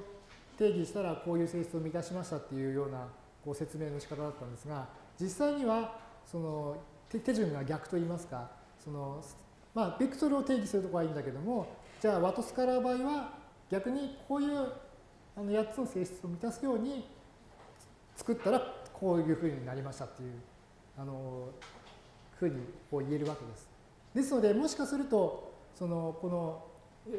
定義したらこういう性質を満たしましたっていうようなこう説明の仕方だったんですが、実際にはその手順が逆といいますか、そのまあ、ベクトルを定義するとこはいいんだけども、じゃあワトスカラー場合は逆にこういうあの8つの性質を満たすように作ったらこういうふうになりましたっていうあのふうにこう言えるわけです。ですので、もしかすると、そのこの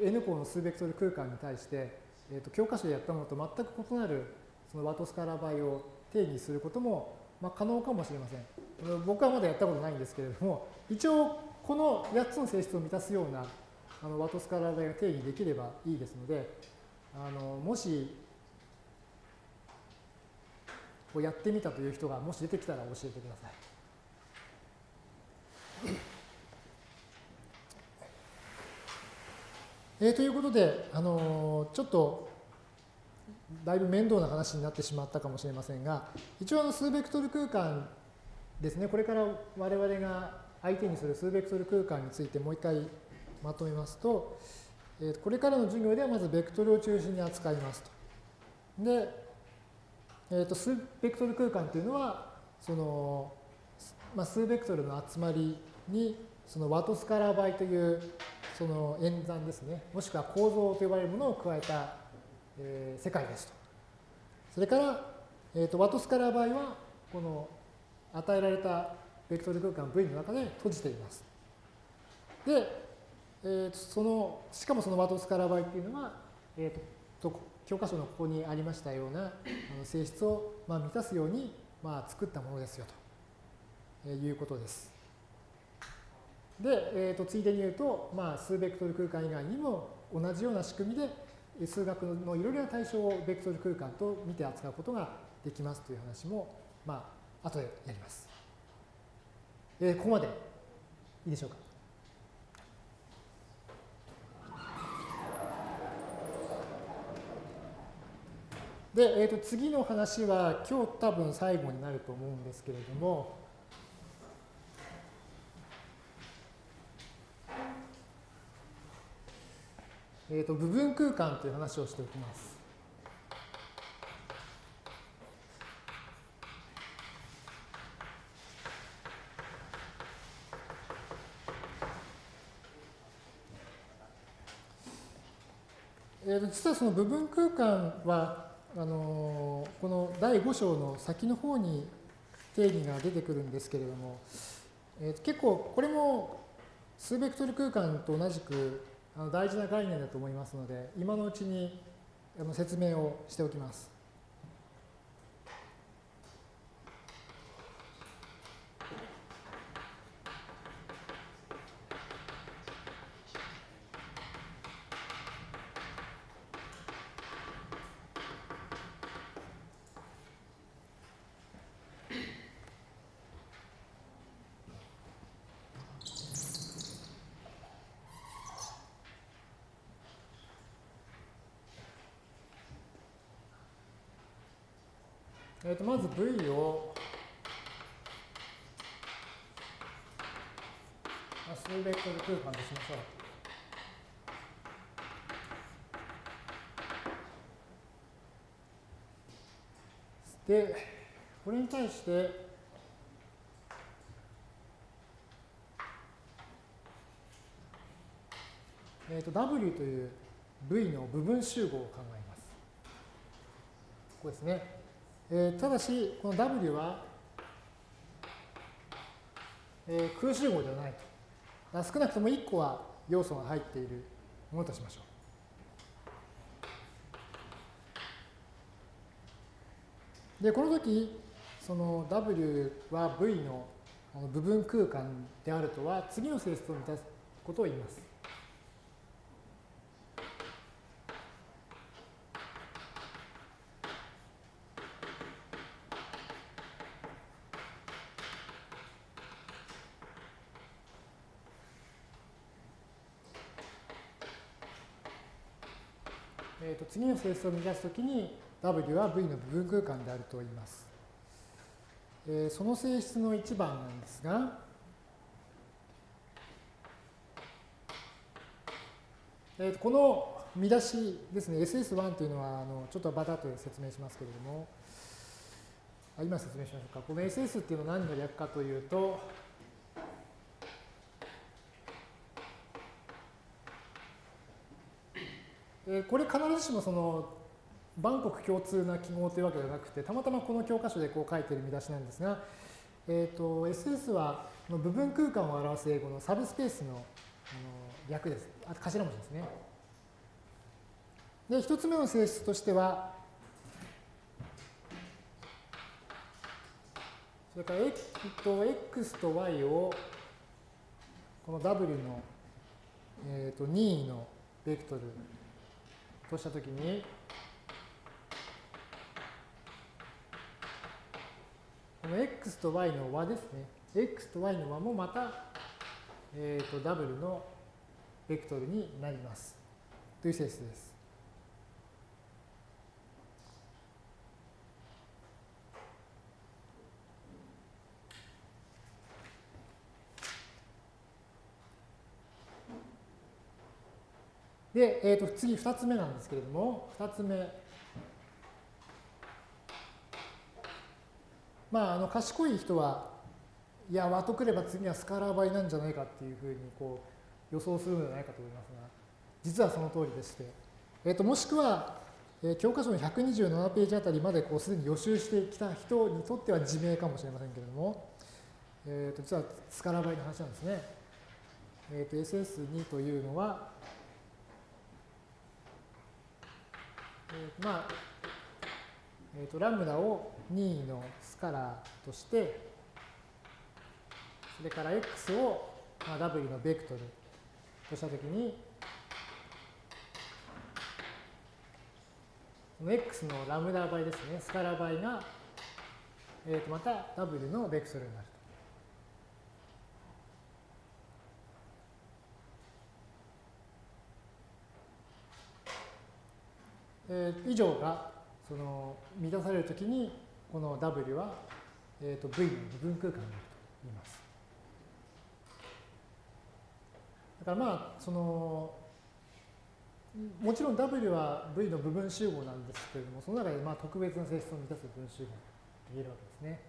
N 項の数ベクトル空間に対して、えー、と教科書でやったものと全く異なるそのワトスカラ倍を定義することも、まあ、可能かもしれません。僕はまだやったことないんですけれども、一応この8つの性質を満たすようなあのワトスカラ倍が定義できればいいですので、あのもしこうやってみたという人がもし出てきたら教えてください。えー、ということで、あのー、ちょっとだいぶ面倒な話になってしまったかもしれませんが、一応あの数ベクトル空間ですね、これから我々が相手にする数ベクトル空間についてもう一回まとめますと、えー、これからの授業ではまずベクトルを中心に扱いますと。で、えー、と数ベクトル空間というのは、その、まあ、数ベクトルの集まりに、そのワトスカラー倍というその演算ですね、もしくは構造と呼ばれるものを加えた、えー、世界ですと。それから、えー、とワトスカラー倍は、この与えられたベクトル空間 V の中で閉じています。で、えー、その、しかもそのワトスカラー倍っていうのは、えーと、教科書のここにありましたようなあの性質を、まあ、満たすように、まあ、作ったものですよということです。で、えーと、ついでに言うと、まあ、数ベクトル空間以外にも同じような仕組みで数学のいろいろな対象をベクトル空間と見て扱うことができますという話も、まあ後でやります。えー、ここまでいいでしょうか？で、えー、と次の話は今日多分最後になると思うんですけれども、えー、と部分空間という話をしておきます。えー、と実はその部分空間はあのこの第5章の先の方に定義が出てくるんですけれども、えー、結構これも数ベクトル空間と同じくあの大事な概念だと思いますので今のうちにあの説明をしておきます。えー、とまず V を数ベクトル空間としましょう。で、これに対して、えー、と W という V の部分集合を考えます。ここですね。えー、ただし、この W は、えー、空集合ではないと。少なくとも1個は要素が入っているものとしましょう。で、この時、その W は V の部分空間であるとは、次の性質を満たすことを言います。次の性質を満たすときに W は V の部分空間であると言います。えー、その性質の一番なんですが、えー、この見出しですね、SS1 というのはあのちょっとバタッと説明しますけれども、あ今説明しましょうか。この SS っていうのは何の略かというと、えこれ必ずしもその万国共通な記号というわけではなくて、たまたまこの教科書でこう書いている見出しなんですが、えーと、SS は部分空間を表す英語のサブスペースのあの略です。あ頭文字ですね。で、一つ目の性質としては、それから、えっと、x と y をこの w の、えー、と任意のベクトルとしたときに、この x と y の和ですね。x と y の和もまた、えー、と w のベクトルになります。という性質です。で、えー、と次2つ目なんですけれども、2つ目。まあ、あの賢い人は、いや、和とくれば次はスカラー倍なんじゃないかっていうふうにこう予想するのではないかと思いますが、実はその通りでして、えー、ともしくは、えー、教科書の127ページあたりまでこうすでに予習してきた人にとっては自明かもしれませんけれども、えー、と実はスカラー倍の話なんですね。えー、と SS2 というのは、えー、まあ、えー、とラムダを任意のスカラーとして、それから x を、まあ、w のベクトルとしたときに、この x のラムダ倍ですね、スカラ倍が、えー、とまた w のベクトルになる。えー、以上がその満たされるときにこの W は、えー、と V の部分空間になると言います。だからまあそのもちろん W は V の部分集合なんですけれども、その中でまあ特別な性質を満たす分集合と言えるわけですね。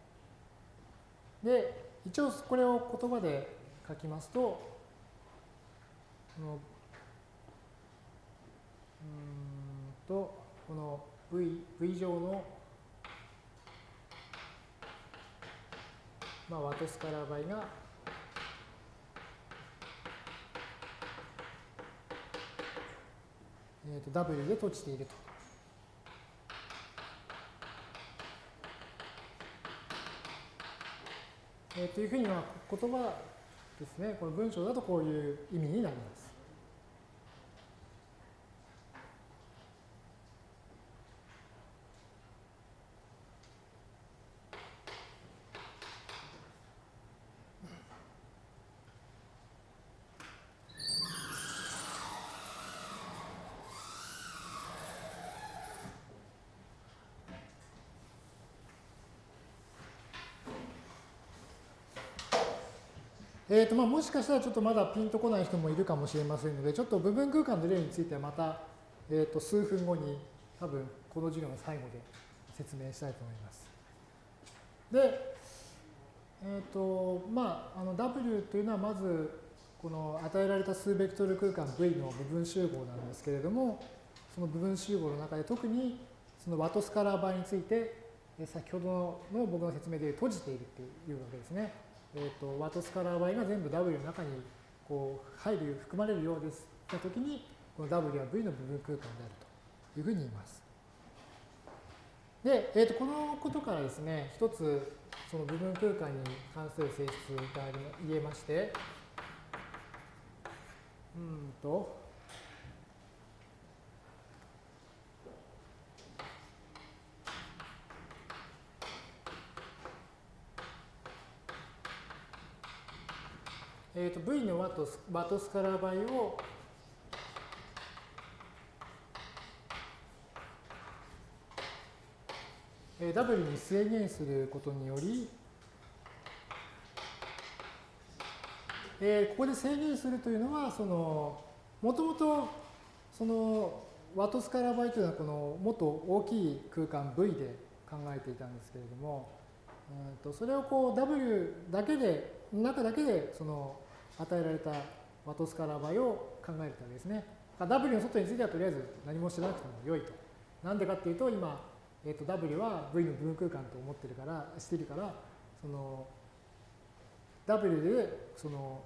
で、一応これを言葉で書きますと、このうんと、この V, v 乗の、まあ、ワトスカラー倍が、えー、と W で閉じていると。というふうには言葉ですね、この文章だとこういう意味になります。えーとまあ、もしかしたらちょっとまだピンとこない人もいるかもしれませんので、ちょっと部分空間の例についてはまた、えー、と数分後に多分この授業の最後で説明したいと思います。で、えっ、ー、とまあ、あの W というのはまずこの与えられた数ベクトル空間 V の部分集合なんですけれども、その部分集合の中で特にそのワトスカラー倍について先ほどの僕の説明で閉じているというわけですね。えーと、ワトスカラー y が全部 W の中にこう入る、含まれるようですたときに、この W は V の部分空間であるというふうに言います。で、えーと、このことからですね、一つその部分空間に関する性質が言えまして、うんと、えー、と V の和と和トスカラ倍をえ、W に制限することにより、えー、ここで制限するというのはそのもともとそのワトスカラバイというのはこのもっと大きい空間 V で考えていたんですけれども、うん、とそれをこう W だけで中だけでその与えられたワトスカラバイを考えるわけですね。W の外についてはとりあえず何も知らなくても良いと。なんでかっていうと、今、えー、と W は V の分空間と思ってるから、してるから、その W でその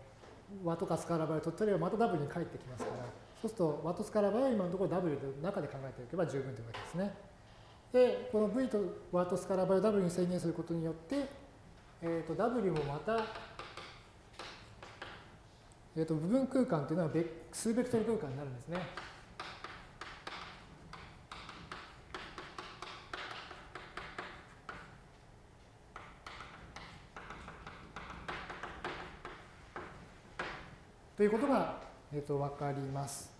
和とかスカラバイを取ったりはまた W に返ってきますから、そうすると和とスカラバイは今のところ W の中で考えておけば十分というわけですね。で、この V と和とスカラバイを W に制限することによって、えー、と W もまた、えー、と部分空間というのは数ベクトル空間になるんですね。ということが、えー、と分かります。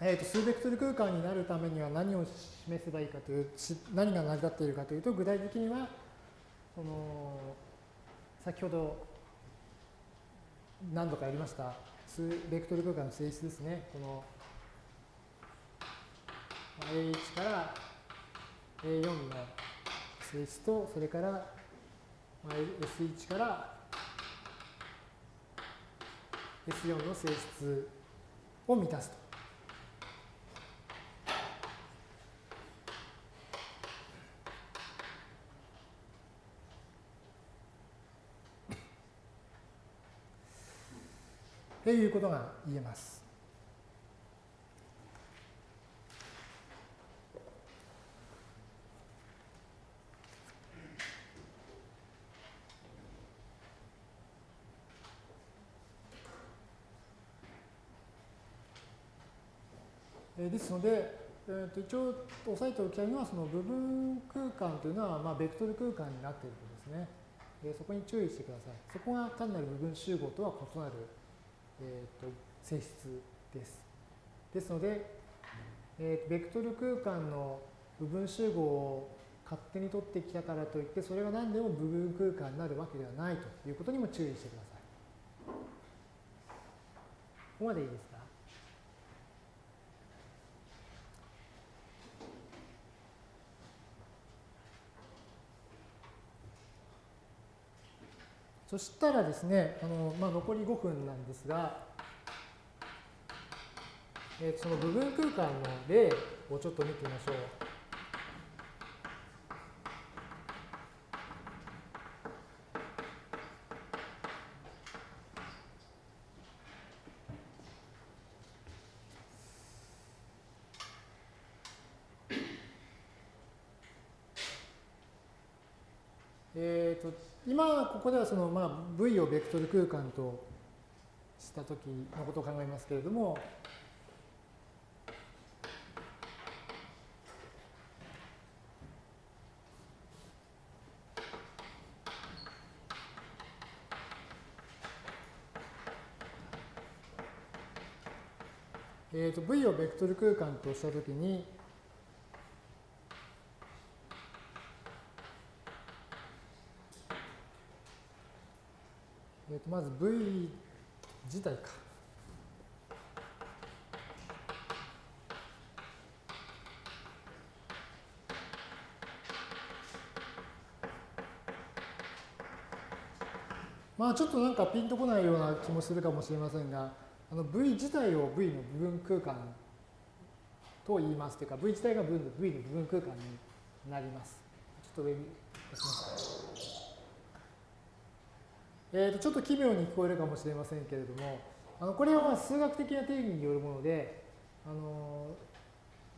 えー、と数ベクトル空間になるためには何を示せばいいかという、何が成り立っているかというと、具体的には、その先ほど何度かやりましたベクトル空間の性質ですね。この A1 から A4 の性質と、それから S1 から S4 の性質を満たすと。ということが言えます。ですので、えー、と一応押さえておきたいのはその部分空間というのは、まあ、ベクトル空間になっていることですね。えー、そこに注意してください。そこが単なる部分集合とは異なる、えー、と性質です。ですので、えー、ベクトル空間の部分集合を勝手に取ってきたからといって、それが何でも部分空間になるわけではないということにも注意してください。ここまでいいですかそしたらですね、あのまあ、残り5分なんですが、えー、その部分空間の例をちょっと見てみましょう。え、ー、と今ここではその、まあ、V をベクトル空間としたときのことを考えますけれども、えー、と V をベクトル空間としたときに、えー、とまず V 自体か。まあちょっとなんかピンとこないような気もするかもしれませんが、あの V 自体を V の部分空間と言いますというか、V 自体が V の部分空間になります。ちょっと上に出します。えー、とちょっと奇妙に聞こえるかもしれませんけれども、あのこれはまあ数学的な定義によるもので、あの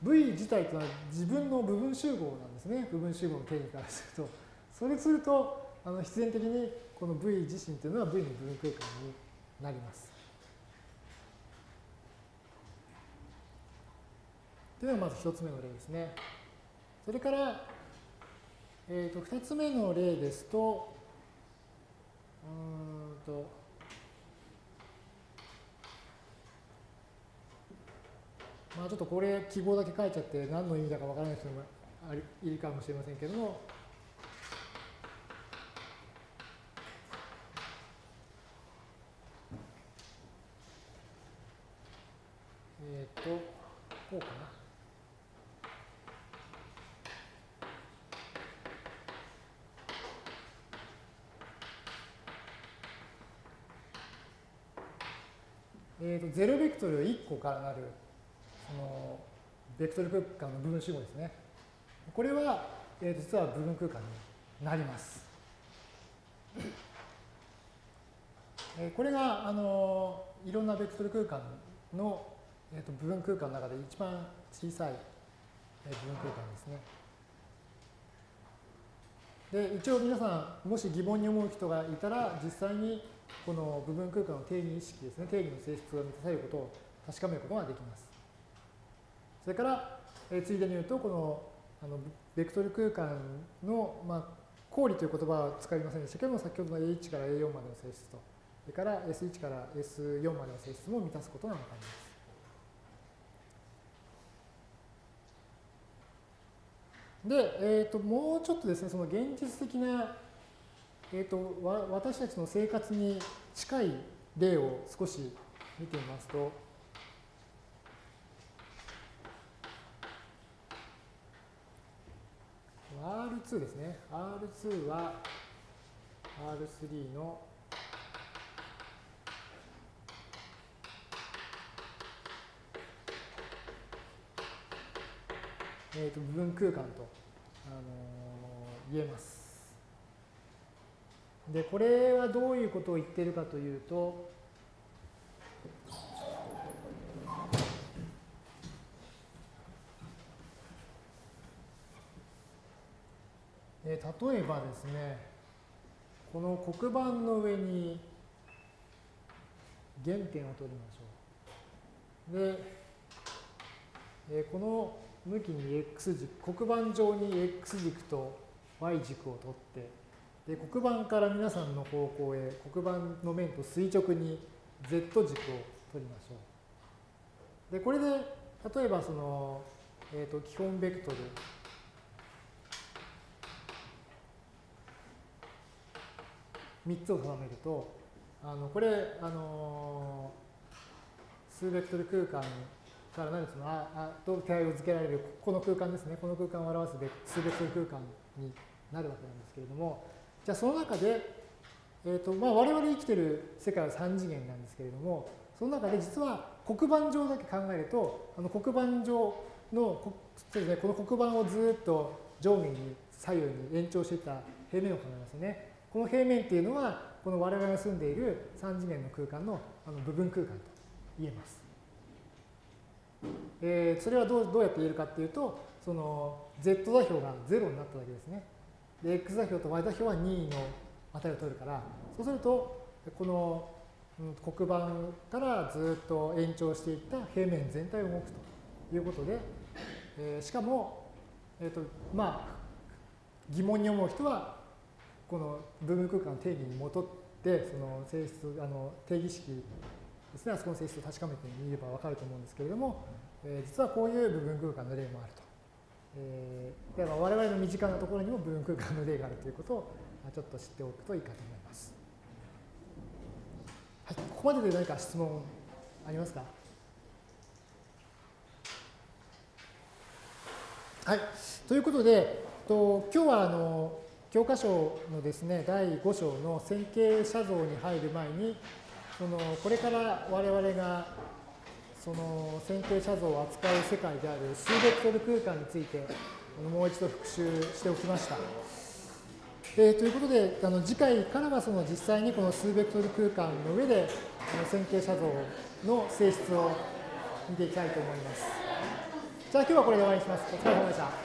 V 自体というのは自分の部分集合なんですね。部分集合の定義からすると。それすると、あの必然的にこの V 自身というのは V の部分空間になります。というのがまず一つ目の例ですね。それから、えー、と二つ目の例ですと、うんとまあちょっとこれ記号だけ書いちゃって何の意味だかわからない人もいるかもしれませんけどもえっ、とこうかな。えーと、0ベクトル1個からなるそのベクトル空間の部分集合ですね。これは、えー、実は部分空間になります。えこれが、あのいろんなベクトル空間の、えー、と部分空間の中で一番小さい、え部分空間ですね。で、一応皆さん、もし疑問に思う人がいたら、実際にこの部分空間の定義意識ですね、定義の性質が満たされることを確かめることができます。それから、えついでに言うと、このあのベクトル空間の、まあ、公理という言葉は使いませんでしたけども、先ほどの A1 から A4 までの性質と、それから S1 から S4 までの性質も満たすことがわかります。で、えーと、もうちょっとですね、その現実的な、えーと、わ私たちの生活に近い例を少し見てみますと、R2 ですね。R2 は R3 のえー、と部分空間と、あの、言えます。で、これはどういうことを言ってるかというと、例えばですね、この黒板の上に原点を取りましょう。で、この向きに x 軸、黒板上に x 軸と y 軸を取って、で黒板から皆さんの方向へ黒板の面と垂直に z 軸を取りましょう。で、これで例えばその、えー、と基本ベクトル3つを定めると、あのこれ、あの数ベクトル空間から何そのああと手合を付けられるこの空間ですねこの空間を表す数別空間になるわけなんですけれどもじゃあその中で、えーとまあ、我々生きてる世界は3次元なんですけれどもその中で実は黒板上だけ考えるとあの黒板上のそうです、ね、この黒板をずっと上下に左右に延長していた平面を考えますね。この平面っていうのはこの我々が住んでいる3次元の空間のあの部分空間と言えます。えー、それはどうどうやって言えるかっていうと、その z 座標が0になっただけですね。で、x 座標と y 座標は2の値を取るから、そうすると、この黒板からずっと延長していった平面全体を動くということで、えー、しかも、えっ、ー、と、まあ、疑問に思う人は、この部分空間の定義に基って、その性質、あの定義式ですね、あそこの性質を確かめてみればわかると思うんですけれども、えー、実はこういう部分空間の例もあると。えー、では我々の身近なところにも部分空間の例があるということをちょっと知っておくといいかと思います。はい、ここまでで何か質問ありますか？はい、ということで、と今日はあの教科書のですね第5章の線形写像に入る前にそのこれから我々がその線形写像を扱う世界である数ベクトル空間についてもう一度復習しておきました。えー、ということであの次回からはその実際にこの数ベクトル空間の上で線形写像の性質を見ていきたいと思います。じゃあ今日はこれで終わりにします。お疲れ様でした。